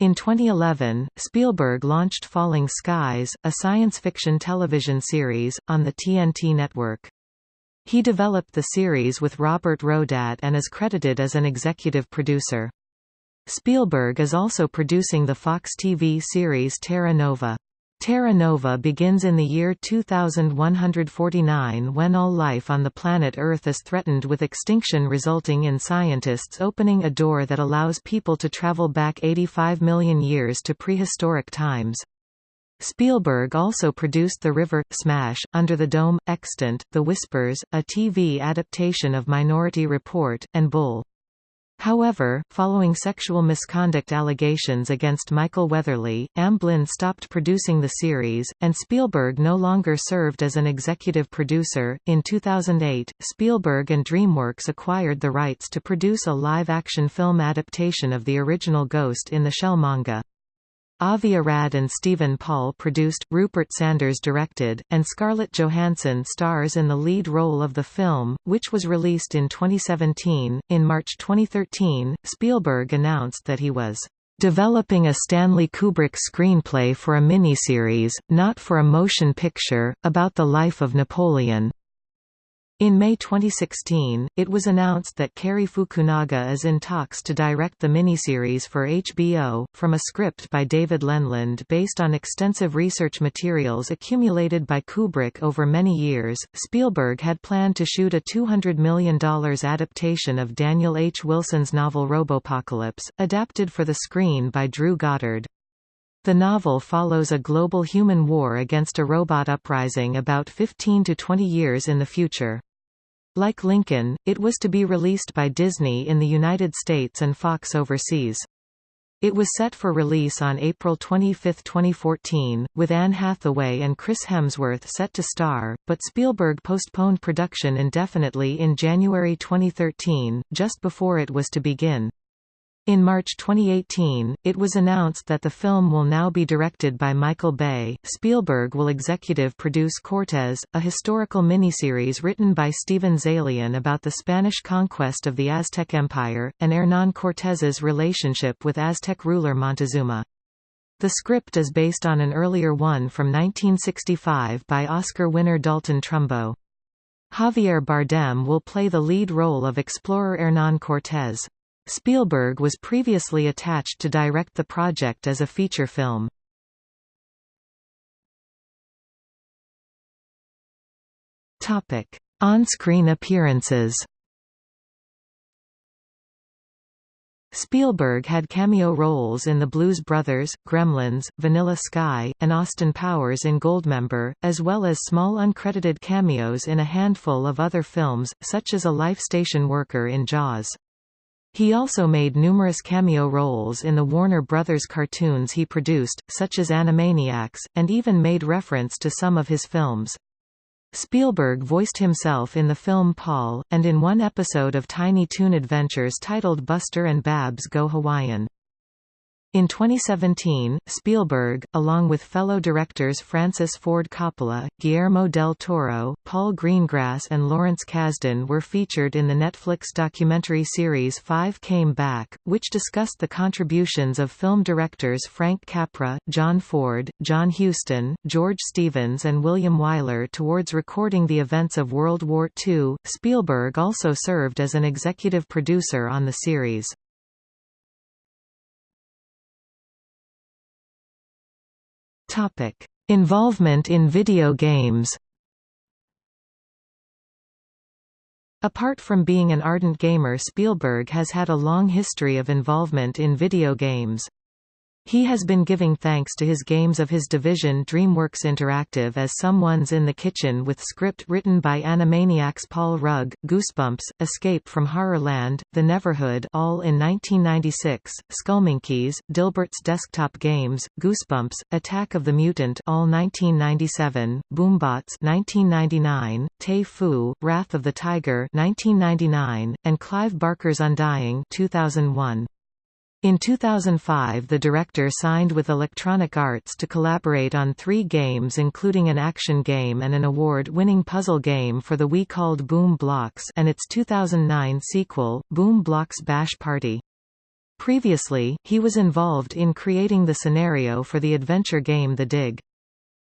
In 2011, Spielberg launched Falling Skies, a science fiction television series, on the TNT network. He developed the series with Robert Rodat and is credited as an executive producer. Spielberg is also producing the Fox TV series Terra Nova. Terra Nova begins in the year 2149 when all life on the planet Earth is threatened with extinction resulting in scientists opening a door that allows people to travel back 85 million years to prehistoric times. Spielberg also produced The River, Smash, Under the Dome, Extant, The Whispers, a TV adaptation of Minority Report, and Bull. However, following sexual misconduct allegations against Michael Weatherly, Amblin stopped producing the series, and Spielberg no longer served as an executive producer. In 2008, Spielberg and DreamWorks acquired the rights to produce a live action film adaptation of the original Ghost in the Shell manga. Avi Arad and Steven Paul produced, Rupert Sanders directed, and Scarlett Johansson stars in the lead role of the film, which was released in 2017. In March 2013, Spielberg announced that he was developing a Stanley Kubrick screenplay for a miniseries, not for a motion picture, about the life of Napoleon. In May 2016, it was announced that Cary Fukunaga is in talks to direct the miniseries for HBO, from a script by David Leland based on extensive research materials accumulated by Kubrick over many years. Spielberg had planned to shoot a $200 million adaptation of Daniel H. Wilson's novel Robopocalypse, adapted for the screen by Drew Goddard. The novel follows a global human war against a robot uprising about 15 to 20 years in the future. Like Lincoln, it was to be released by Disney in the United States and Fox overseas. It was set for release on April 25, 2014, with Anne Hathaway and Chris Hemsworth set to star, but Spielberg postponed production indefinitely in January 2013, just before it was to begin. In March 2018, it was announced that the film will now be directed by Michael Bay. Spielberg will executive produce Cortés, a historical miniseries written by Steven Zaillian about the Spanish conquest of the Aztec Empire, and Hernán Cortés's relationship with Aztec ruler Montezuma. The script is based on an earlier one from 1965 by Oscar winner Dalton Trumbo. Javier Bardem will play the lead role of explorer Hernán Cortés. Spielberg was previously attached to direct the project as a feature film. On-screen appearances Spielberg had cameo roles in The Blues Brothers, Gremlins, Vanilla Sky, and Austin Powers in Goldmember, as well as small uncredited cameos in a handful of other films, such as a life station worker in Jaws. He also made numerous cameo roles in the Warner Brothers cartoons he produced, such as Animaniacs, and even made reference to some of his films. Spielberg voiced himself in the film Paul, and in one episode of Tiny Toon Adventures titled Buster and Babs Go Hawaiian. In 2017, Spielberg, along with fellow directors Francis Ford Coppola, Guillermo del Toro, Paul Greengrass and Lawrence Kasdan were featured in the Netflix documentary series Five Came Back, which discussed the contributions of film directors Frank Capra, John Ford, John Huston, George Stevens and William Wyler towards recording the events of World War II. Spielberg also served as an executive producer on the series. Topic: Involvement in video games. Apart from being an ardent gamer Spielberg has had a long history of involvement in video games. He has been giving thanks to his games of his division DreamWorks Interactive as Someone's in the Kitchen with script written by Animaniacs Paul Rugg, Goosebumps, Escape from Horrorland, The Neverhood all in 1996, Skullmonkeys, Dilbert's Desktop Games, Goosebumps, Attack of the Mutant all 1997, Boombots 1999, T'ai Fu, Wrath of the Tiger 1999, and Clive Barker's Undying 2001. In 2005 the director signed with Electronic Arts to collaborate on three games including an action game and an award-winning puzzle game for the Wii called Boom Blox and its 2009 sequel, Boom Blox Bash Party. Previously, he was involved in creating the scenario for the adventure game The Dig.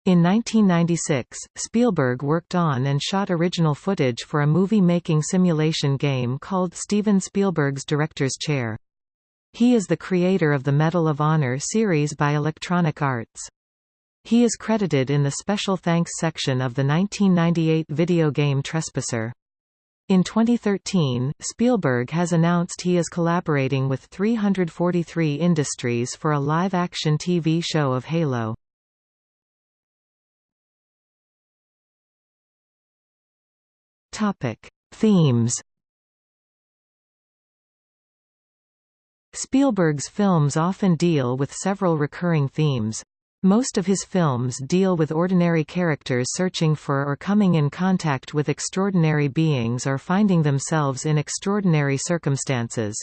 In 1996, Spielberg worked on and shot original footage for a movie-making simulation game called Steven Spielberg's Director's Chair. He is the creator of the Medal of Honor series by Electronic Arts. He is credited in the Special Thanks section of the 1998 video game Trespasser. In 2013, Spielberg has announced he is collaborating with 343 Industries for a live-action TV show of Halo. Themes Spielberg's films often deal with several recurring themes. Most of his films deal with ordinary characters searching for or coming in contact with extraordinary beings or finding themselves in extraordinary circumstances.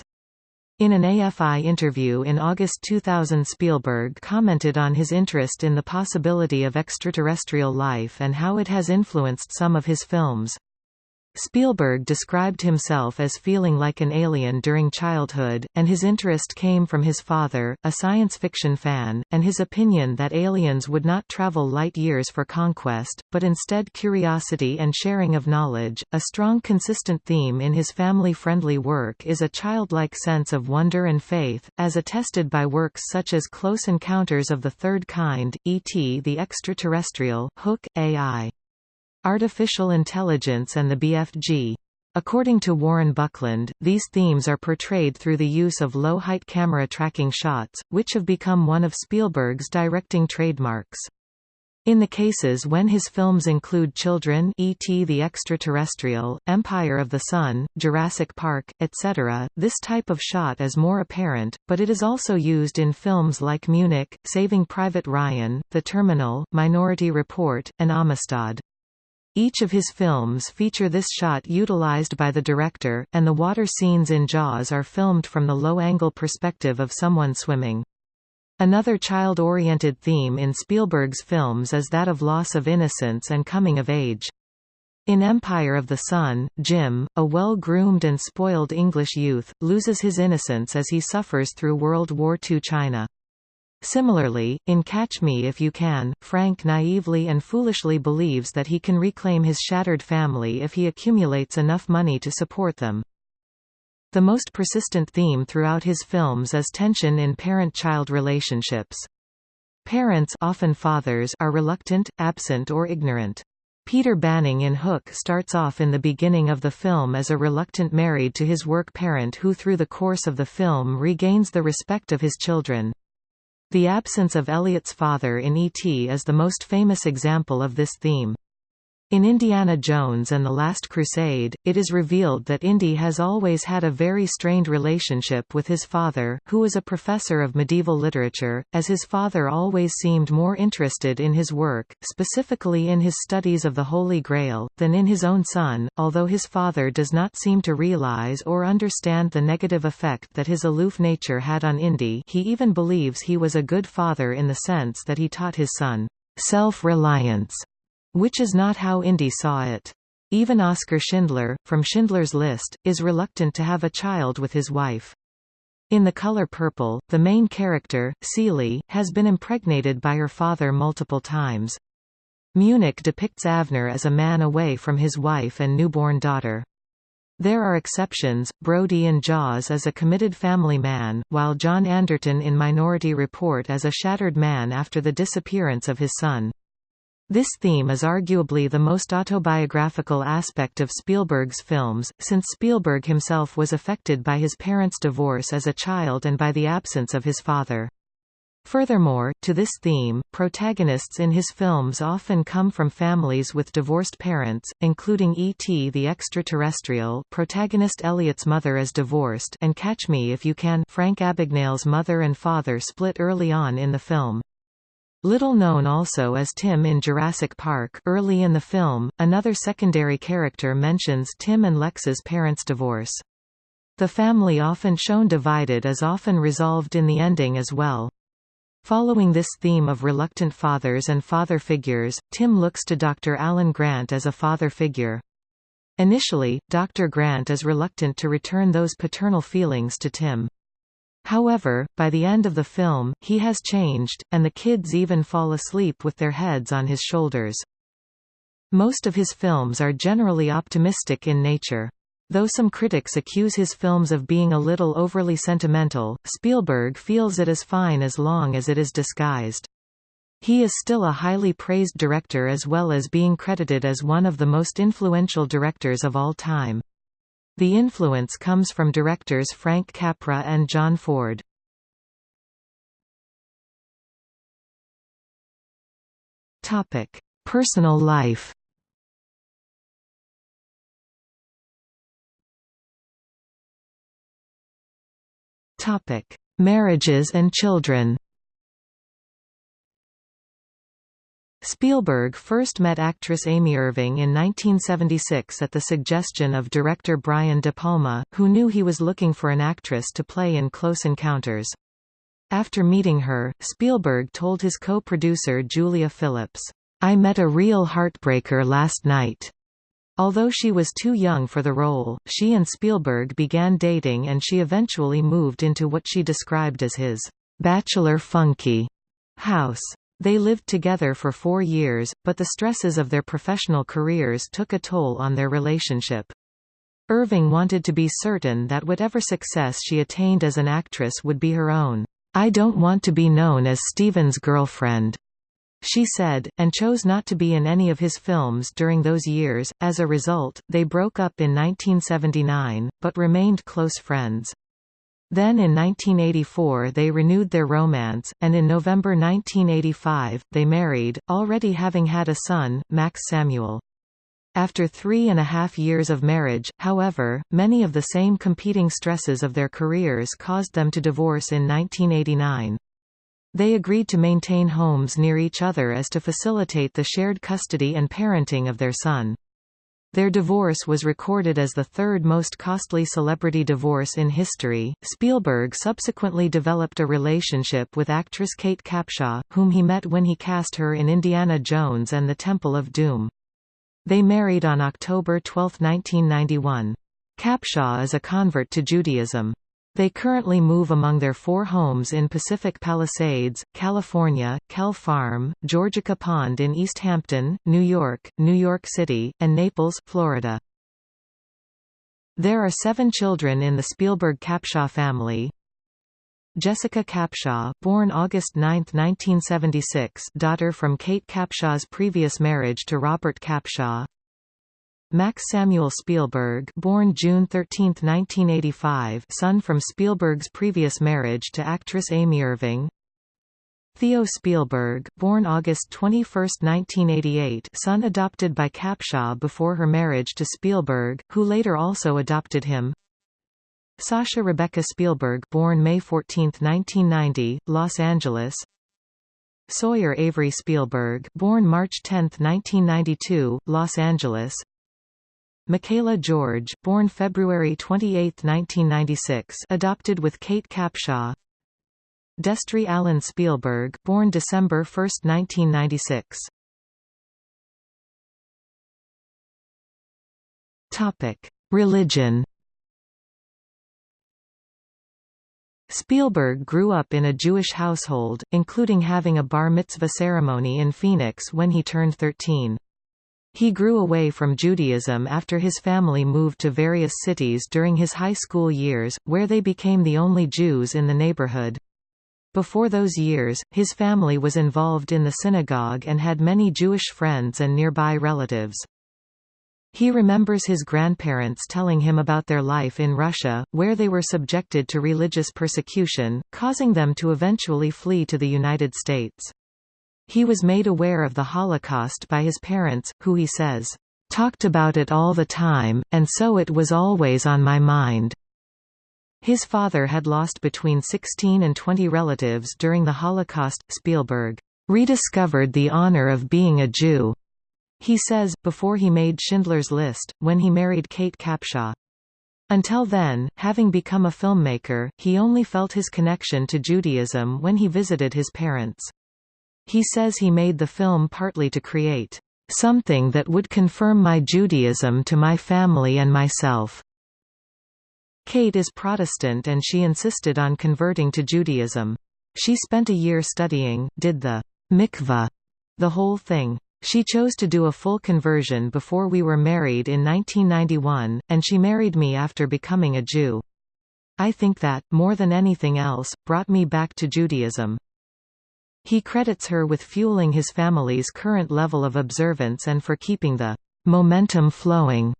In an AFI interview in August 2000 Spielberg commented on his interest in the possibility of extraterrestrial life and how it has influenced some of his films. Spielberg described himself as feeling like an alien during childhood, and his interest came from his father, a science fiction fan, and his opinion that aliens would not travel light years for conquest, but instead curiosity and sharing of knowledge. A strong consistent theme in his family-friendly work is a childlike sense of wonder and faith, as attested by works such as Close Encounters of the Third Kind, E.T. the Extraterrestrial, Hook, A.I. Artificial Intelligence and the BFG. According to Warren Buckland, these themes are portrayed through the use of low-height camera tracking shots, which have become one of Spielberg's directing trademarks. In the cases when his films include Children E.T. the Extraterrestrial, Empire of the Sun, Jurassic Park, etc., this type of shot is more apparent, but it is also used in films like Munich, Saving Private Ryan, The Terminal, Minority Report, and Amistad. Each of his films feature this shot utilized by the director, and the water scenes in Jaws are filmed from the low-angle perspective of someone swimming. Another child-oriented theme in Spielberg's films is that of loss of innocence and coming of age. In Empire of the Sun, Jim, a well-groomed and spoiled English youth, loses his innocence as he suffers through World War II China. Similarly, in Catch Me If You Can, Frank naively and foolishly believes that he can reclaim his shattered family if he accumulates enough money to support them. The most persistent theme throughout his films is tension in parent-child relationships. Parents often fathers are reluctant, absent or ignorant. Peter Banning in Hook starts off in the beginning of the film as a reluctant married to his work parent who through the course of the film regains the respect of his children. The absence of Elliot's father in E.T. is the most famous example of this theme. In Indiana Jones and the Last Crusade, it is revealed that Indy has always had a very strained relationship with his father, who was a professor of medieval literature, as his father always seemed more interested in his work, specifically in his studies of the Holy Grail, than in his own son, although his father does not seem to realize or understand the negative effect that his aloof nature had on Indy. He even believes he was a good father in the sense that he taught his son self-reliance which is not how Indy saw it. Even Oskar Schindler, from Schindler's List, is reluctant to have a child with his wife. In The Color Purple, the main character, Celie, has been impregnated by her father multiple times. Munich depicts Avner as a man away from his wife and newborn daughter. There are exceptions, Brody in Jaws as a committed family man, while John Anderton in Minority Report as a shattered man after the disappearance of his son. This theme is arguably the most autobiographical aspect of Spielberg's films, since Spielberg himself was affected by his parents' divorce as a child and by the absence of his father. Furthermore, to this theme, protagonists in his films often come from families with divorced parents, including E.T. the Extraterrestrial protagonist Elliot's mother is divorced and Catch Me If You Can Frank Abagnale's mother and father split early on in the film. Little known also as Tim in Jurassic Park early in the film, another secondary character mentions Tim and Lex's parents' divorce. The family often shown divided is often resolved in the ending as well. Following this theme of reluctant fathers and father figures, Tim looks to Dr. Alan Grant as a father figure. Initially, Dr. Grant is reluctant to return those paternal feelings to Tim. However, by the end of the film, he has changed, and the kids even fall asleep with their heads on his shoulders. Most of his films are generally optimistic in nature. Though some critics accuse his films of being a little overly sentimental, Spielberg feels it is fine as long as it is disguised. He is still a highly praised director as well as being credited as one of the most influential directors of all time. The influence comes from directors Frank Capra and John Ford. Topic: Personal life Topic: Marriages and children. Spielberg first met actress Amy Irving in 1976 at the suggestion of director Brian De Palma, who knew he was looking for an actress to play in Close Encounters. After meeting her, Spielberg told his co-producer Julia Phillips, "'I met a real heartbreaker last night. Although she was too young for the role, she and Spielberg began dating and she eventually moved into what she described as his bachelor funky house. They lived together for four years, but the stresses of their professional careers took a toll on their relationship. Irving wanted to be certain that whatever success she attained as an actress would be her own. I don't want to be known as Steven's girlfriend, she said, and chose not to be in any of his films during those years. As a result, they broke up in 1979, but remained close friends. Then in 1984 they renewed their romance, and in November 1985, they married, already having had a son, Max Samuel. After three and a half years of marriage, however, many of the same competing stresses of their careers caused them to divorce in 1989. They agreed to maintain homes near each other as to facilitate the shared custody and parenting of their son. Their divorce was recorded as the third most costly celebrity divorce in history. Spielberg subsequently developed a relationship with actress Kate Capshaw, whom he met when he cast her in Indiana Jones and the Temple of Doom. They married on October 12, 1991. Capshaw is a convert to Judaism. They currently move among their four homes in Pacific Palisades, California, Quelle Farm, Georgica Pond in East Hampton, New York, New York City, and Naples, Florida. There are seven children in the Spielberg-Capshaw family. Jessica Capshaw, born August 9, 1976 daughter from Kate Capshaw's previous marriage to Robert Capshaw Max Samuel Spielberg born June 13, 1985 son from Spielberg's previous marriage to actress Amy Irving. Theo Spielberg born August 21, 1988 son adopted by Capshaw before her marriage to Spielberg, who later also adopted him. Sasha Rebecca Spielberg born May 14, 1990, Los Angeles. Sawyer Avery Spielberg born March 10, 1992, Los Angeles Michaela George, born February 28, 1996, adopted with Kate Capshaw. Destry Allen Spielberg, born December 1, 1996. Topic: Religion. Spielberg grew up in a Jewish household, including having a bar mitzvah ceremony in Phoenix when he turned 13. He grew away from Judaism after his family moved to various cities during his high school years, where they became the only Jews in the neighborhood. Before those years, his family was involved in the synagogue and had many Jewish friends and nearby relatives. He remembers his grandparents telling him about their life in Russia, where they were subjected to religious persecution, causing them to eventually flee to the United States. He was made aware of the Holocaust by his parents, who he says, "...talked about it all the time, and so it was always on my mind." His father had lost between 16 and 20 relatives during the Holocaust. Spielberg rediscovered the honor of being a Jew, he says, before he made Schindler's List, when he married Kate Capshaw. Until then, having become a filmmaker, he only felt his connection to Judaism when he visited his parents. He says he made the film partly to create something that would confirm my Judaism to my family and myself. Kate is Protestant and she insisted on converting to Judaism. She spent a year studying, did the mikvah, the whole thing. She chose to do a full conversion before we were married in 1991, and she married me after becoming a Jew. I think that, more than anything else, brought me back to Judaism. He credits her with fueling his family's current level of observance and for keeping the momentum flowing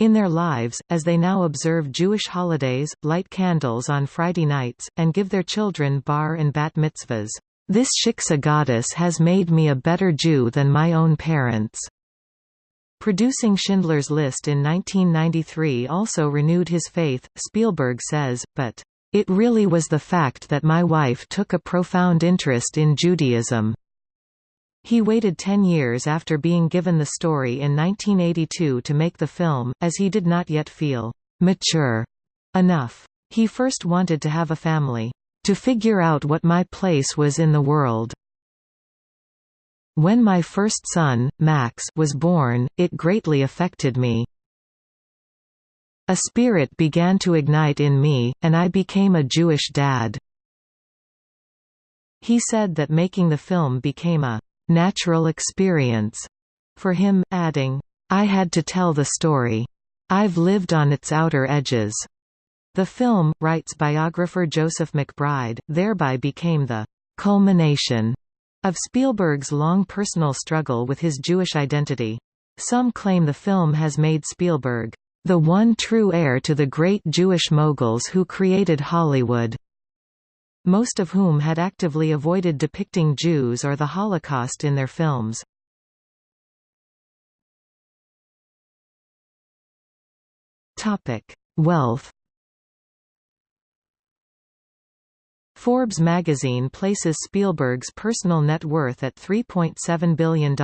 in their lives, as they now observe Jewish holidays, light candles on Friday nights, and give their children bar and bat mitzvahs. This shiksa goddess has made me a better Jew than my own parents. Producing Schindler's List in 1993 also renewed his faith, Spielberg says, but it really was the fact that my wife took a profound interest in Judaism. He waited ten years after being given the story in 1982 to make the film, as he did not yet feel «mature» enough. He first wanted to have a family, "...to figure out what my place was in the world." When my first son, Max was born, it greatly affected me. A spirit began to ignite in me, and I became a Jewish dad." He said that making the film became a «natural experience» for him, adding, "I had to tell the story. I've lived on its outer edges." The film, writes biographer Joseph McBride, thereby became the «culmination» of Spielberg's long personal struggle with his Jewish identity. Some claim the film has made Spielberg the one true heir to the great Jewish moguls who created Hollywood, most of whom had actively avoided depicting Jews or the Holocaust in their films. Wealth Forbes magazine places Spielberg's personal net worth at $3.7 billion.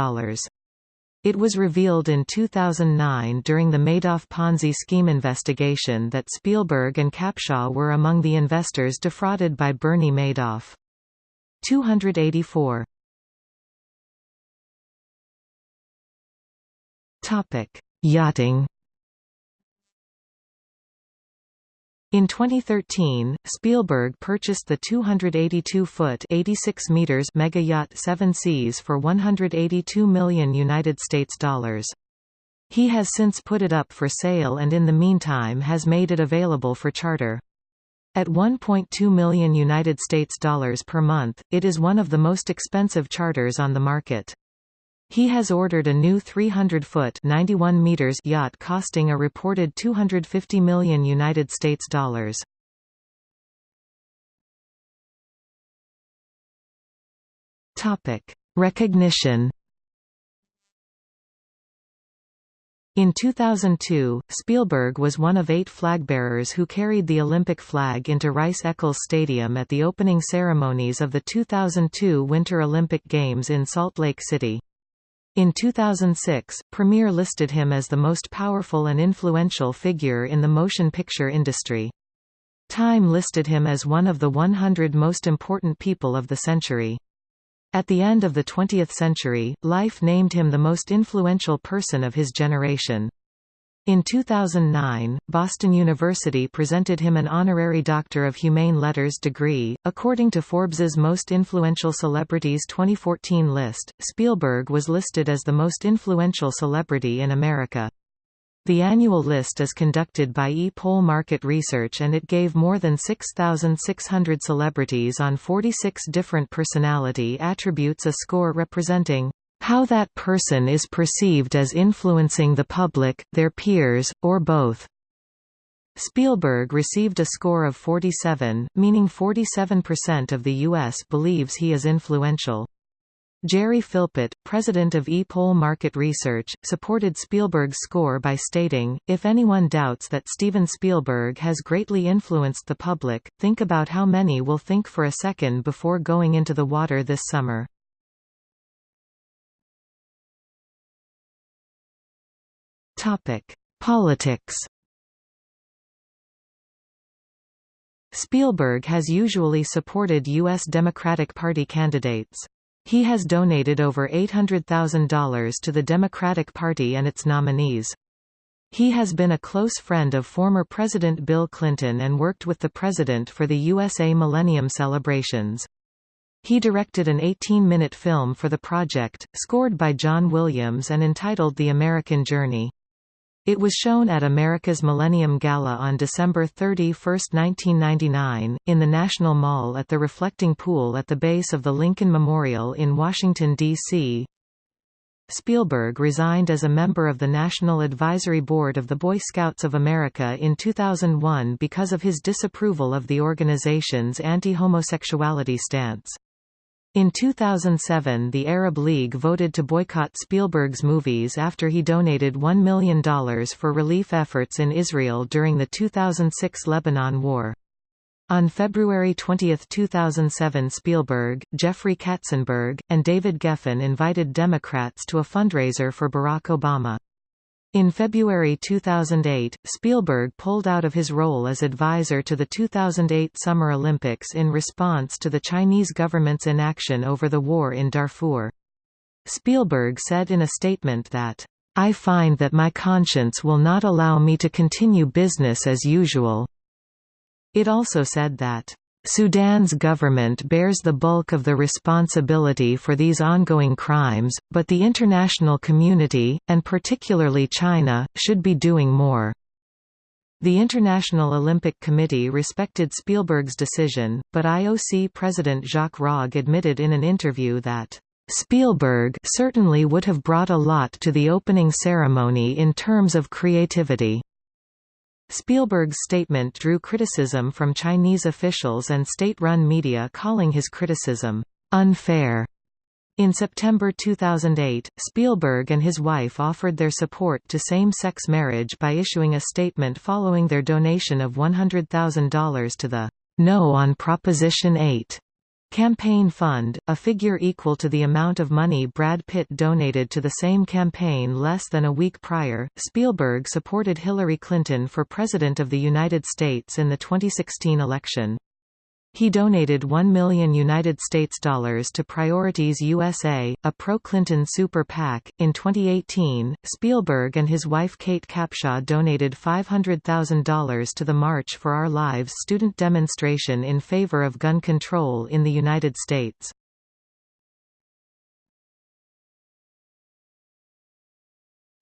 It was revealed in 2009 during the Madoff Ponzi scheme investigation that Spielberg and Capshaw were among the investors defrauded by Bernie Madoff. 284 Yachting In 2013, Spielberg purchased the 282-foot (86 meters) mega yacht Seven Seas for 182 million United States dollars. He has since put it up for sale and in the meantime has made it available for charter. At 1.2 million United States dollars per month, it is one of the most expensive charters on the market. He has ordered a new 300-foot (91 meters) yacht costing a reported 250 million United States dollars. Topic: Recognition. In 2002, Spielberg was one of eight flagbearers who carried the Olympic flag into Rice-Eccles Stadium at the opening ceremonies of the 2002 Winter Olympic Games in Salt Lake City. In 2006, Premiere listed him as the most powerful and influential figure in the motion picture industry. Time listed him as one of the 100 most important people of the century. At the end of the 20th century, Life named him the most influential person of his generation. In 2009, Boston University presented him an honorary Doctor of Humane Letters degree. According to Forbes's Most Influential Celebrities 2014 list, Spielberg was listed as the most influential celebrity in America. The annual list is conducted by E-Poll Market Research and it gave more than 6,600 celebrities on 46 different personality attributes a score representing how that person is perceived as influencing the public, their peers, or both. Spielberg received a score of 47, meaning 47% of the U.S. believes he is influential. Gerry Philpott, president of E-Poll Market Research, supported Spielberg's score by stating, if anyone doubts that Steven Spielberg has greatly influenced the public, think about how many will think for a second before going into the water this summer. Topic: Politics. Spielberg has usually supported U.S. Democratic Party candidates. He has donated over $800,000 to the Democratic Party and its nominees. He has been a close friend of former President Bill Clinton and worked with the president for the USA Millennium celebrations. He directed an 18-minute film for the project, scored by John Williams and entitled The American Journey. It was shown at America's Millennium Gala on December 31, 1999, in the National Mall at the Reflecting Pool at the base of the Lincoln Memorial in Washington, D.C. Spielberg resigned as a member of the National Advisory Board of the Boy Scouts of America in 2001 because of his disapproval of the organization's anti-homosexuality stance. In 2007 the Arab League voted to boycott Spielberg's movies after he donated $1 million for relief efforts in Israel during the 2006 Lebanon War. On February 20, 2007 Spielberg, Jeffrey Katzenberg, and David Geffen invited Democrats to a fundraiser for Barack Obama. In February 2008, Spielberg pulled out of his role as advisor to the 2008 Summer Olympics in response to the Chinese government's inaction over the war in Darfur. Spielberg said in a statement that, "...I find that my conscience will not allow me to continue business as usual." It also said that, Sudan's government bears the bulk of the responsibility for these ongoing crimes, but the international community, and particularly China, should be doing more. The International Olympic Committee respected Spielberg's decision, but IOC President Jacques Rogge admitted in an interview that, "...Spielberg certainly would have brought a lot to the opening ceremony in terms of creativity." Spielberg's statement drew criticism from Chinese officials and state-run media calling his criticism, "...unfair." In September 2008, Spielberg and his wife offered their support to same-sex marriage by issuing a statement following their donation of $100,000 to the No on Proposition 8 Campaign Fund, a figure equal to the amount of money Brad Pitt donated to the same campaign less than a week prior. Spielberg supported Hillary Clinton for President of the United States in the 2016 election. He donated 1 million United States dollars to Priorities USA, a pro-Clinton super PAC. In 2018, Spielberg and his wife Kate Capshaw donated $500,000 to the March for Our Lives student demonstration in favor of gun control in the United States.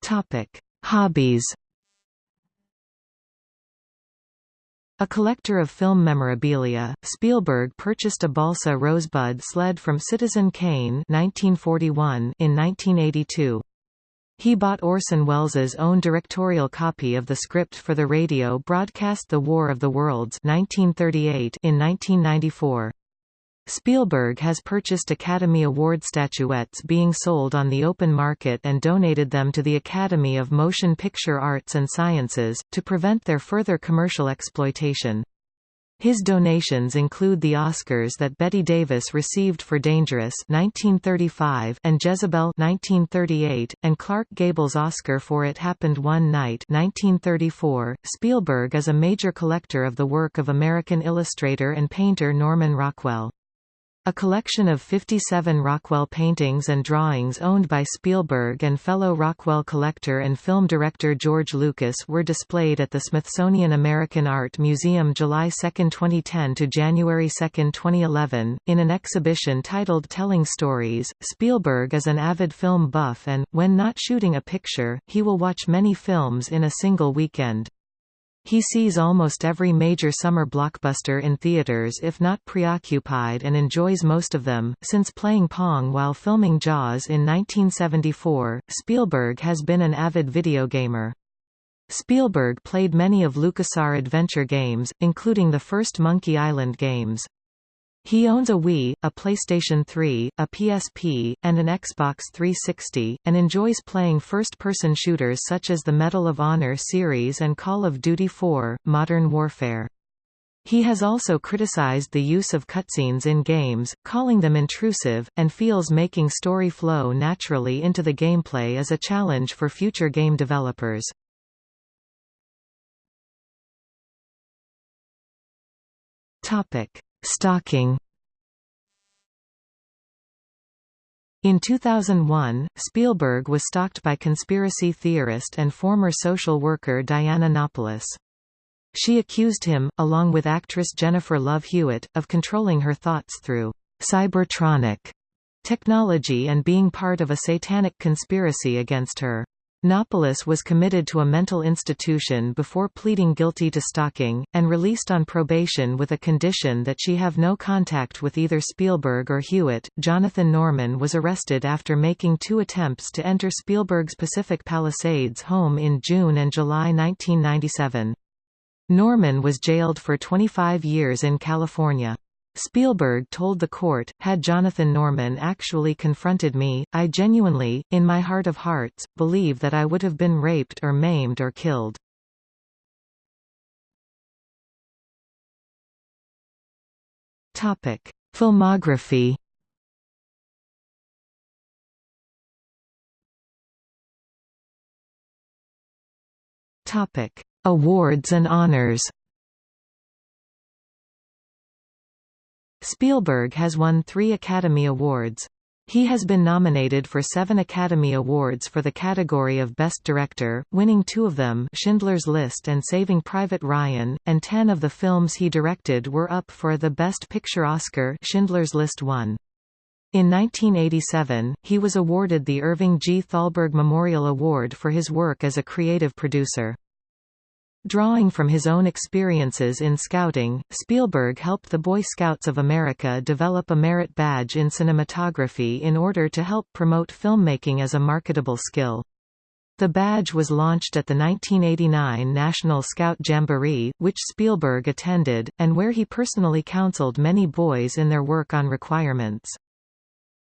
Topic: Hobbies A collector of film memorabilia, Spielberg purchased a balsa rosebud sled from Citizen Kane 1941 in 1982. He bought Orson Welles's own directorial copy of the script for the radio broadcast The War of the Worlds 1938 in 1994. Spielberg has purchased Academy Award statuettes being sold on the open market and donated them to the Academy of Motion Picture Arts and Sciences, to prevent their further commercial exploitation. His donations include the Oscars that Bette Davis received for Dangerous 1935 and Jezebel 1938, and Clark Gable's Oscar for It Happened One Night 1934. Spielberg is a major collector of the work of American illustrator and painter Norman Rockwell. A collection of 57 Rockwell paintings and drawings owned by Spielberg and fellow Rockwell collector and film director George Lucas were displayed at the Smithsonian American Art Museum July 2, 2010 to January 2, 2011, in an exhibition titled Telling Stories. Spielberg is an avid film buff and, when not shooting a picture, he will watch many films in a single weekend. He sees almost every major summer blockbuster in theaters if not preoccupied and enjoys most of them. Since playing Pong while filming Jaws in 1974, Spielberg has been an avid video gamer. Spielberg played many of LucasArts adventure games, including the first Monkey Island games. He owns a Wii, a PlayStation 3, a PSP, and an Xbox 360, and enjoys playing first-person shooters such as the Medal of Honor series and Call of Duty 4, Modern Warfare. He has also criticized the use of cutscenes in games, calling them intrusive, and feels making story flow naturally into the gameplay is a challenge for future game developers. Stalking In 2001, Spielberg was stalked by conspiracy theorist and former social worker Diana Napolis. She accused him, along with actress Jennifer Love Hewitt, of controlling her thoughts through cybertronic technology and being part of a satanic conspiracy against her. Napolis was committed to a mental institution before pleading guilty to stalking, and released on probation with a condition that she have no contact with either Spielberg or Hewitt. Jonathan Norman was arrested after making two attempts to enter Spielberg's Pacific Palisades home in June and July 1997. Norman was jailed for 25 years in California. Spielberg told the court, had Jonathan Norman actually confronted me, I genuinely, in my heart of hearts, believe that I would have been raped or maimed or killed. Topic. Filmography Topic. Awards and honors Spielberg has won three Academy Awards. He has been nominated for seven Academy Awards for the category of Best Director, winning two of them Schindler's List and Saving Private Ryan, and ten of the films he directed were up for the Best Picture Oscar Schindler's List won. In 1987, he was awarded the Irving G. Thalberg Memorial Award for his work as a creative producer. Drawing from his own experiences in scouting, Spielberg helped the Boy Scouts of America develop a merit badge in cinematography in order to help promote filmmaking as a marketable skill. The badge was launched at the 1989 National Scout Jamboree, which Spielberg attended, and where he personally counseled many boys in their work on requirements.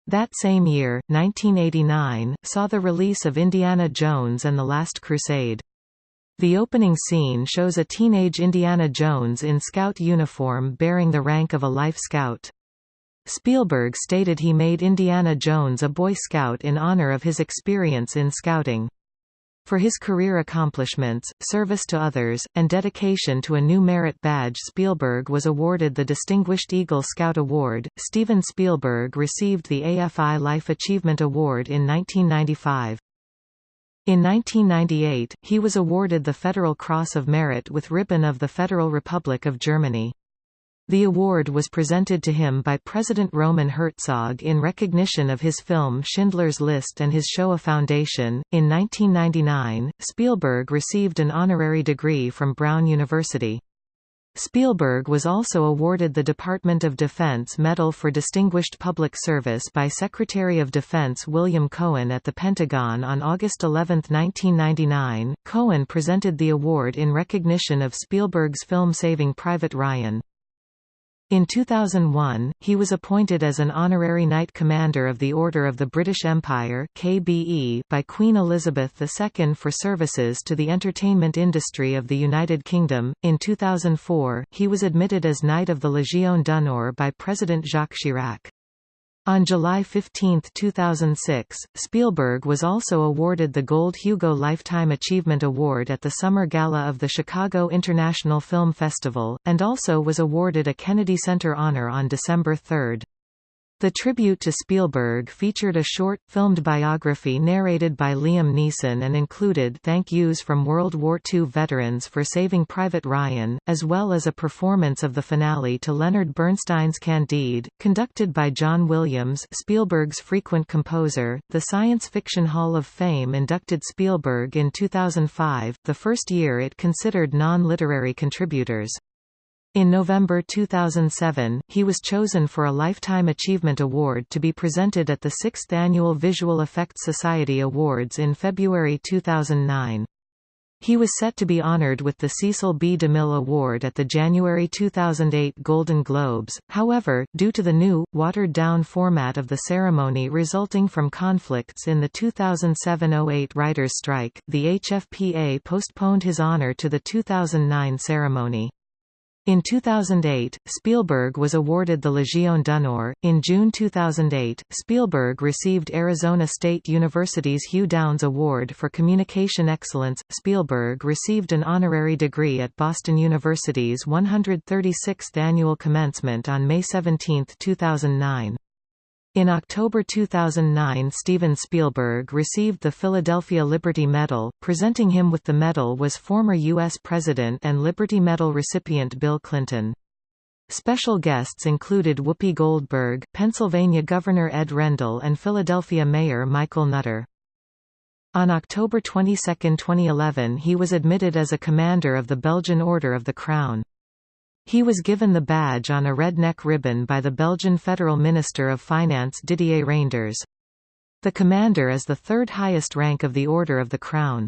That same year, 1989, saw the release of Indiana Jones and the Last Crusade. The opening scene shows a teenage Indiana Jones in scout uniform bearing the rank of a Life Scout. Spielberg stated he made Indiana Jones a Boy Scout in honor of his experience in scouting. For his career accomplishments, service to others, and dedication to a new merit badge Spielberg was awarded the Distinguished Eagle Scout Award. Steven Spielberg received the AFI Life Achievement Award in 1995. In 1998, he was awarded the Federal Cross of Merit with Ribbon of the Federal Republic of Germany. The award was presented to him by President Roman Herzog in recognition of his film Schindler's List and his Shoah Foundation. In 1999, Spielberg received an honorary degree from Brown University. Spielberg was also awarded the Department of Defense Medal for Distinguished Public Service by Secretary of Defense William Cohen at the Pentagon on August 11, 1999. Cohen presented the award in recognition of Spielberg's film Saving Private Ryan. In 2001, he was appointed as an honorary Knight Commander of the Order of the British Empire KBE by Queen Elizabeth II for services to the entertainment industry of the United Kingdom. In 2004, he was admitted as Knight of the Légion d'honneur by President Jacques Chirac. On July 15, 2006, Spielberg was also awarded the Gold Hugo Lifetime Achievement Award at the Summer Gala of the Chicago International Film Festival, and also was awarded a Kennedy Center Honor on December 3. The tribute to Spielberg featured a short, filmed biography narrated by Liam Neeson and included thank yous from World War II veterans for saving Private Ryan, as well as a performance of the finale to Leonard Bernstein's Candide, conducted by John Williams Spielberg's frequent composer. The Science Fiction Hall of Fame inducted Spielberg in 2005, the first year it considered non-literary contributors. In November 2007, he was chosen for a Lifetime Achievement Award to be presented at the 6th Annual Visual Effects Society Awards in February 2009. He was set to be honored with the Cecil B. DeMille Award at the January 2008 Golden Globes, however, due to the new, watered-down format of the ceremony resulting from conflicts in the 2007–08 writers' strike, the HFPA postponed his honor to the 2009 ceremony. In 2008, Spielberg was awarded the Légion d'honneur. In June 2008, Spielberg received Arizona State University's Hugh Downs Award for Communication Excellence. Spielberg received an honorary degree at Boston University's 136th annual commencement on May 17, 2009. In October 2009 Steven Spielberg received the Philadelphia Liberty Medal. Presenting him with the medal was former U.S. President and Liberty Medal recipient Bill Clinton. Special guests included Whoopi Goldberg, Pennsylvania Governor Ed Rendell and Philadelphia Mayor Michael Nutter. On October 22, 2011 he was admitted as a Commander of the Belgian Order of the Crown. He was given the badge on a red neck ribbon by the Belgian Federal Minister of Finance Didier Reynders. The commander is the third highest rank of the Order of the Crown.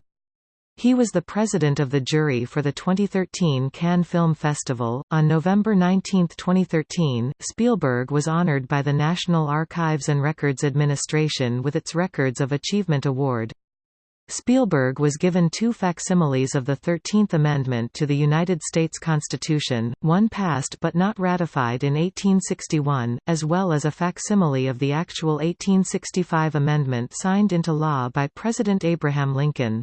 He was the president of the jury for the 2013 Cannes Film Festival. On November 19, 2013, Spielberg was honored by the National Archives and Records Administration with its Records of Achievement Award. Spielberg was given two facsimiles of the Thirteenth Amendment to the United States Constitution, one passed but not ratified in 1861, as well as a facsimile of the actual 1865 amendment signed into law by President Abraham Lincoln.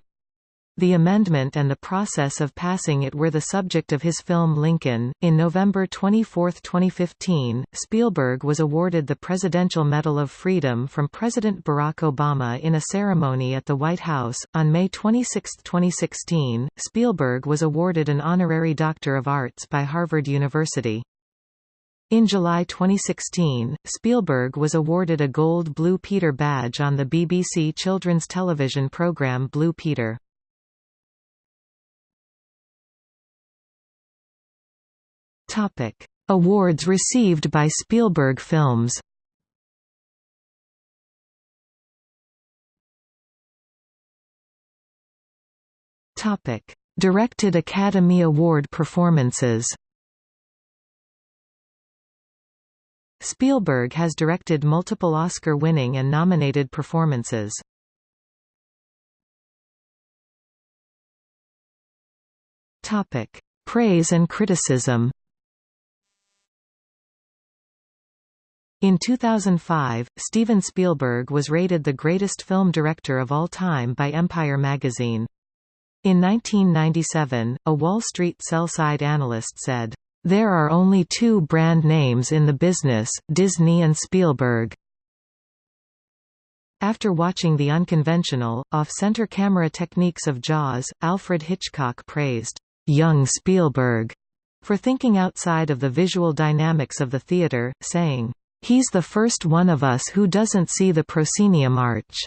The amendment and the process of passing it were the subject of his film Lincoln. In November 24, 2015, Spielberg was awarded the Presidential Medal of Freedom from President Barack Obama in a ceremony at the White House. On May 26, 2016, Spielberg was awarded an honorary Doctor of Arts by Harvard University. In July 2016, Spielberg was awarded a Gold Blue Peter badge on the BBC children's television programme Blue Peter. Awards received by Spielberg films. Topic: Directed Academy Award performances. Spielberg has directed multiple Oscar-winning and nominated performances. Topic: Praise and criticism. In 2005, Steven Spielberg was rated the greatest film director of all time by Empire magazine. In 1997, a Wall Street sell-side analyst said, "...there are only two brand names in the business, Disney and Spielberg." After watching the unconventional, off-center camera techniques of Jaws, Alfred Hitchcock praised, "...young Spielberg," for thinking outside of the visual dynamics of the theater, saying, He's the first one of us who doesn't see the proscenium arch.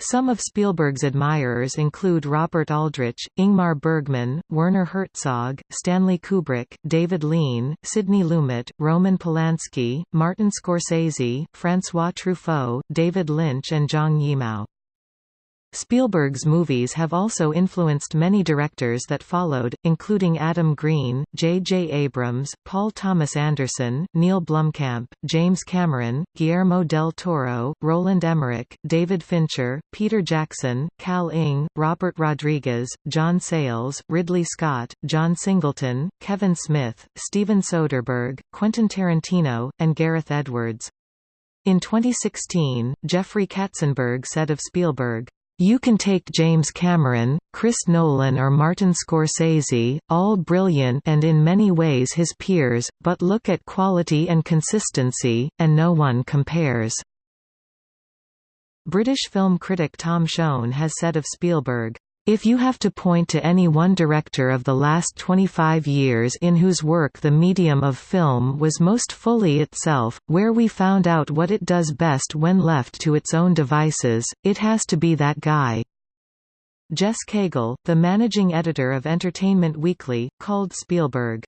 Some of Spielberg's admirers include Robert Aldrich, Ingmar Bergman, Werner Herzog, Stanley Kubrick, David Lean, Sidney Lumet, Roman Polanski, Martin Scorsese, François Truffaut, David Lynch and Zhang Yimou. Spielberg's movies have also influenced many directors that followed, including Adam Green, J. J. Abrams, Paul Thomas Anderson, Neill Blomkamp, James Cameron, Guillermo del Toro, Roland Emmerich, David Fincher, Peter Jackson, Kal Ng, Robert Rodriguez, John Sayles, Ridley Scott, John Singleton, Kevin Smith, Steven Soderbergh, Quentin Tarantino, and Gareth Edwards. In 2016, Jeffrey Katzenberg said of Spielberg, you can take James Cameron, Chris Nolan or Martin Scorsese, all brilliant and in many ways his peers, but look at quality and consistency, and no one compares." British film critic Tom Shone has said of Spielberg, if you have to point to any one director of the last 25 years in whose work the medium of film was most fully itself, where we found out what it does best when left to its own devices, it has to be that guy. Jess Cagle, the managing editor of Entertainment Weekly, called Spielberg,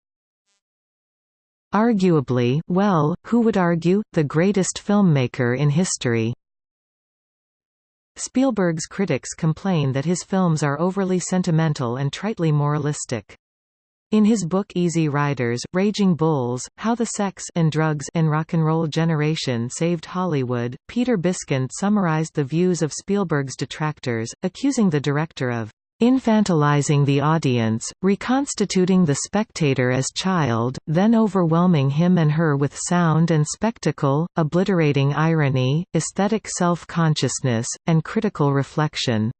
Arguably, well, who would argue, the greatest filmmaker in history. Spielberg's critics complain that his films are overly sentimental and tritely moralistic. In his book Easy Riders, Raging Bulls, How the Sex and Drugs and Rock and Roll Generation Saved Hollywood, Peter Biskind summarized the views of Spielberg's detractors, accusing the director of infantilizing the audience, reconstituting the spectator as child, then overwhelming him and her with sound and spectacle, obliterating irony, aesthetic self-consciousness, and critical reflection.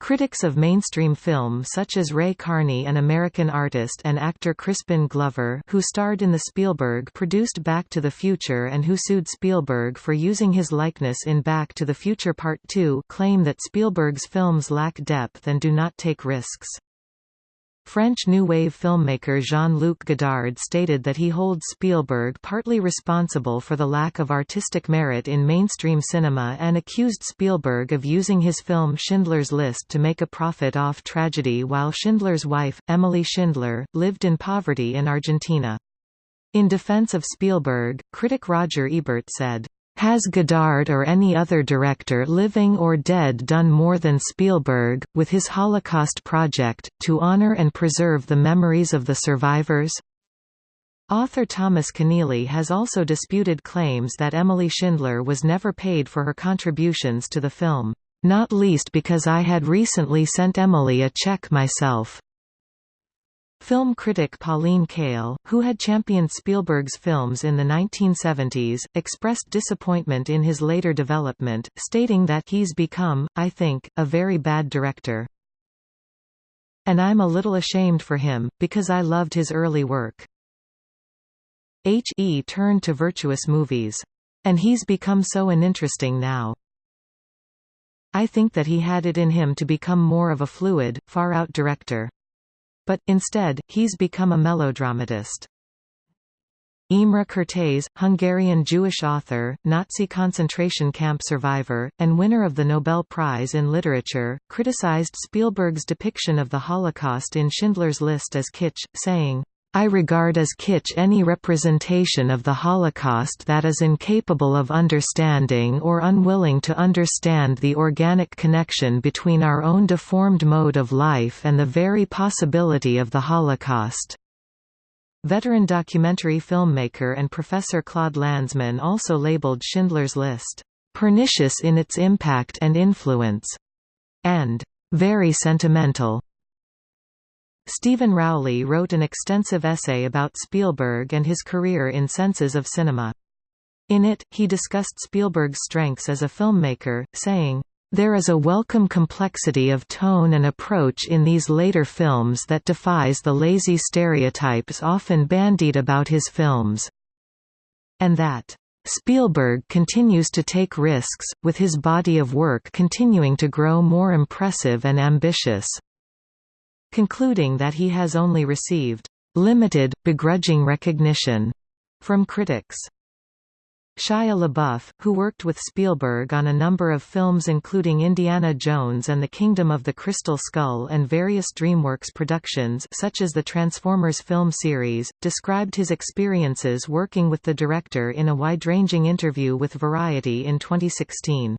Critics of mainstream film such as Ray Carney an American artist and actor Crispin Glover who starred in the Spielberg-produced Back to the Future and who sued Spielberg for using his likeness in Back to the Future Part 2 claim that Spielberg's films lack depth and do not take risks. French New Wave filmmaker Jean-Luc Godard stated that he holds Spielberg partly responsible for the lack of artistic merit in mainstream cinema and accused Spielberg of using his film Schindler's List to make a profit off tragedy while Schindler's wife, Emilie Schindler, lived in poverty in Argentina. In defense of Spielberg, critic Roger Ebert said, has Godard or any other director living or dead done more than Spielberg, with his Holocaust project, to honor and preserve the memories of the survivors? Author Thomas Keneally has also disputed claims that Emilie Schindler was never paid for her contributions to the film, "...not least because I had recently sent Emilie a check myself." Film critic Pauline Kael, who had championed Spielberg's films in the 1970s, expressed disappointment in his later development, stating that he's become, I think, a very bad director. And I'm a little ashamed for him, because I loved his early work. H.E. turned to virtuous movies. And he's become so uninteresting now. I think that he had it in him to become more of a fluid, far-out director. But, instead, he's become a melodramatist. Imre Kertész, Hungarian Jewish author, Nazi concentration camp survivor, and winner of the Nobel Prize in Literature, criticized Spielberg's depiction of the Holocaust in Schindler's List as kitsch, saying, I regard as kitsch any representation of the Holocaust that is incapable of understanding or unwilling to understand the organic connection between our own deformed mode of life and the very possibility of the Holocaust. Veteran documentary filmmaker and professor Claude Lanzmann also labeled Schindler's List, "...pernicious in its impact and influence," and "...very sentimental." Stephen Rowley wrote an extensive essay about Spielberg and his career in Senses of Cinema. In it, he discussed Spielberg's strengths as a filmmaker, saying, there is a welcome complexity of tone and approach in these later films that defies the lazy stereotypes often bandied about his films. And that, Spielberg continues to take risks, with his body of work continuing to grow more impressive and ambitious concluding that he has only received limited, begrudging recognition from critics. Shia LaBeouf, who worked with Spielberg on a number of films including Indiana Jones and the Kingdom of the Crystal Skull and various DreamWorks productions such as the Transformers film series, described his experiences working with the director in a wide-ranging interview with Variety in 2016.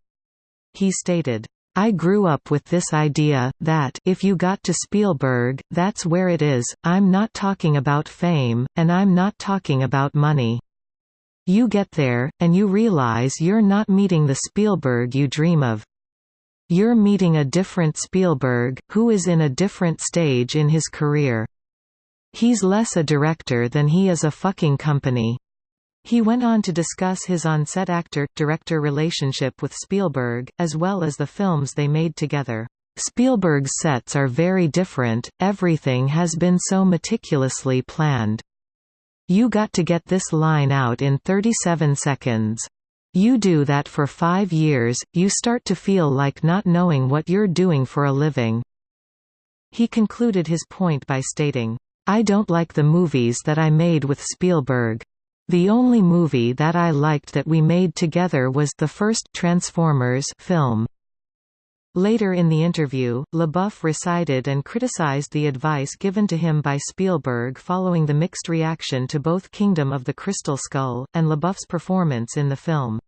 He stated, I grew up with this idea, that if you got to Spielberg, that's where it is, I'm not talking about fame, and I'm not talking about money. You get there, and you realize you're not meeting the Spielberg you dream of. You're meeting a different Spielberg, who is in a different stage in his career. He's less a director than he is a fucking company. He went on to discuss his on-set actor-director relationship with Spielberg, as well as the films they made together. Spielberg's sets are very different, everything has been so meticulously planned. You got to get this line out in 37 seconds. You do that for five years, you start to feel like not knowing what you're doing for a living." He concluded his point by stating, I don't like the movies that I made with Spielberg. The only movie that I liked that we made together was the first Transformers film. Later in the interview, LaBeouf recited and criticized the advice given to him by Spielberg following the mixed reaction to both Kingdom of the Crystal Skull, and LaBeouf's performance in the film.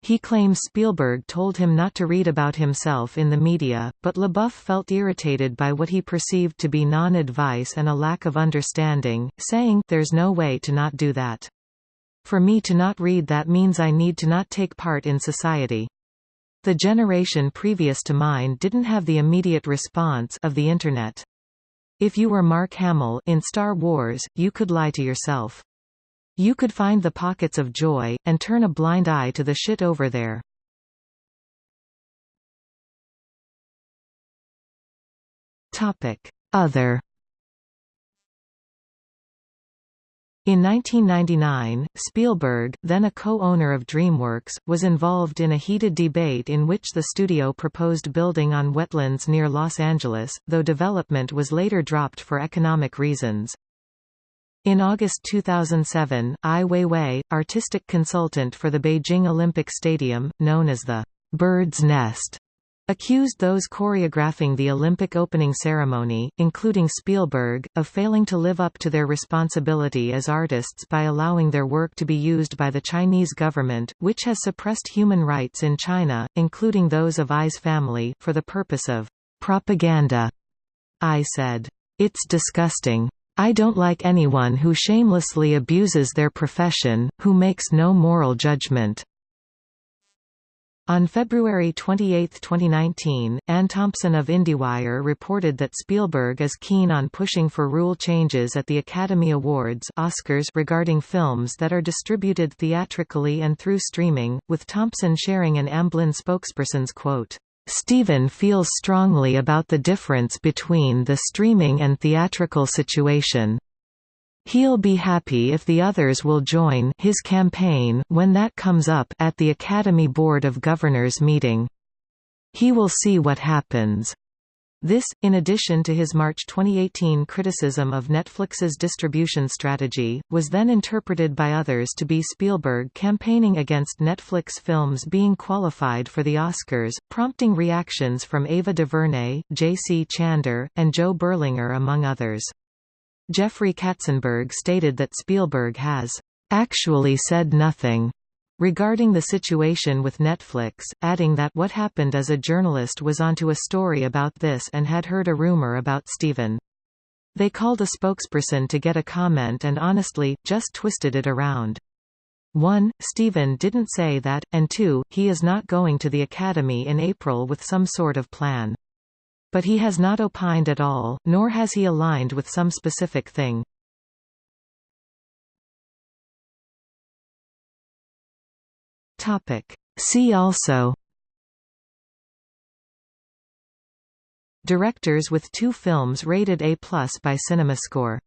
He claims Spielberg told him not to read about himself in the media, but LaBeouf felt irritated by what he perceived to be non-advice and a lack of understanding, saying, there's no way to not do that. For me to not read that means I need to not take part in society. The generation previous to mine didn't have the immediate response of the Internet. If you were Mark Hamill in Star Wars, you could lie to yourself. You could find the pockets of joy, and turn a blind eye to the shit over there. Topic. Other In 1999, Spielberg, then a co-owner of DreamWorks, was involved in a heated debate in which the studio proposed building on wetlands near Los Angeles, though development was later dropped for economic reasons. In August 2007, Ai Weiwei, artistic consultant for the Beijing Olympic Stadium, known as the Bird's Nest, accused those choreographing the Olympic opening ceremony, including Spielberg, of failing to live up to their responsibility as artists by allowing their work to be used by the Chinese government, which has suppressed human rights in China, including those of Ai's family, for the purpose of propaganda. I said, It's disgusting. I don't like anyone who shamelessly abuses their profession, who makes no moral judgment. On February 28, 2019, Anne Thompson of IndieWire reported that Spielberg is keen on pushing for rule changes at the Academy Awards Oscars regarding films that are distributed theatrically and through streaming, with Thompson sharing an Amblin spokesperson's quote. Steven feels strongly about the difference between the streaming and theatrical situation. He'll be happy if the others will join his campaign when that comes up at the Academy Board of Governors meeting. He will see what happens. This, in addition to his March 2018 criticism of Netflix's distribution strategy, was then interpreted by others to be Spielberg campaigning against Netflix films being qualified for the Oscars, prompting reactions from Ava DuVernay, J.C. Chandor, and Joe Berlinger among others. Jeffrey Katzenberg stated that Spielberg has actually said nothing regarding the situation with Netflix, adding that what happened as a journalist was onto a story about this and had heard a rumor about Steven. They called a spokesperson to get a comment and honestly, just twisted it around. 1. Steven didn't say that, and 2. He is not going to the Academy in April with some sort of plan. But he has not opined at all, nor has he aligned with some specific thing. See also Directors with two films rated A+ by CinemaScore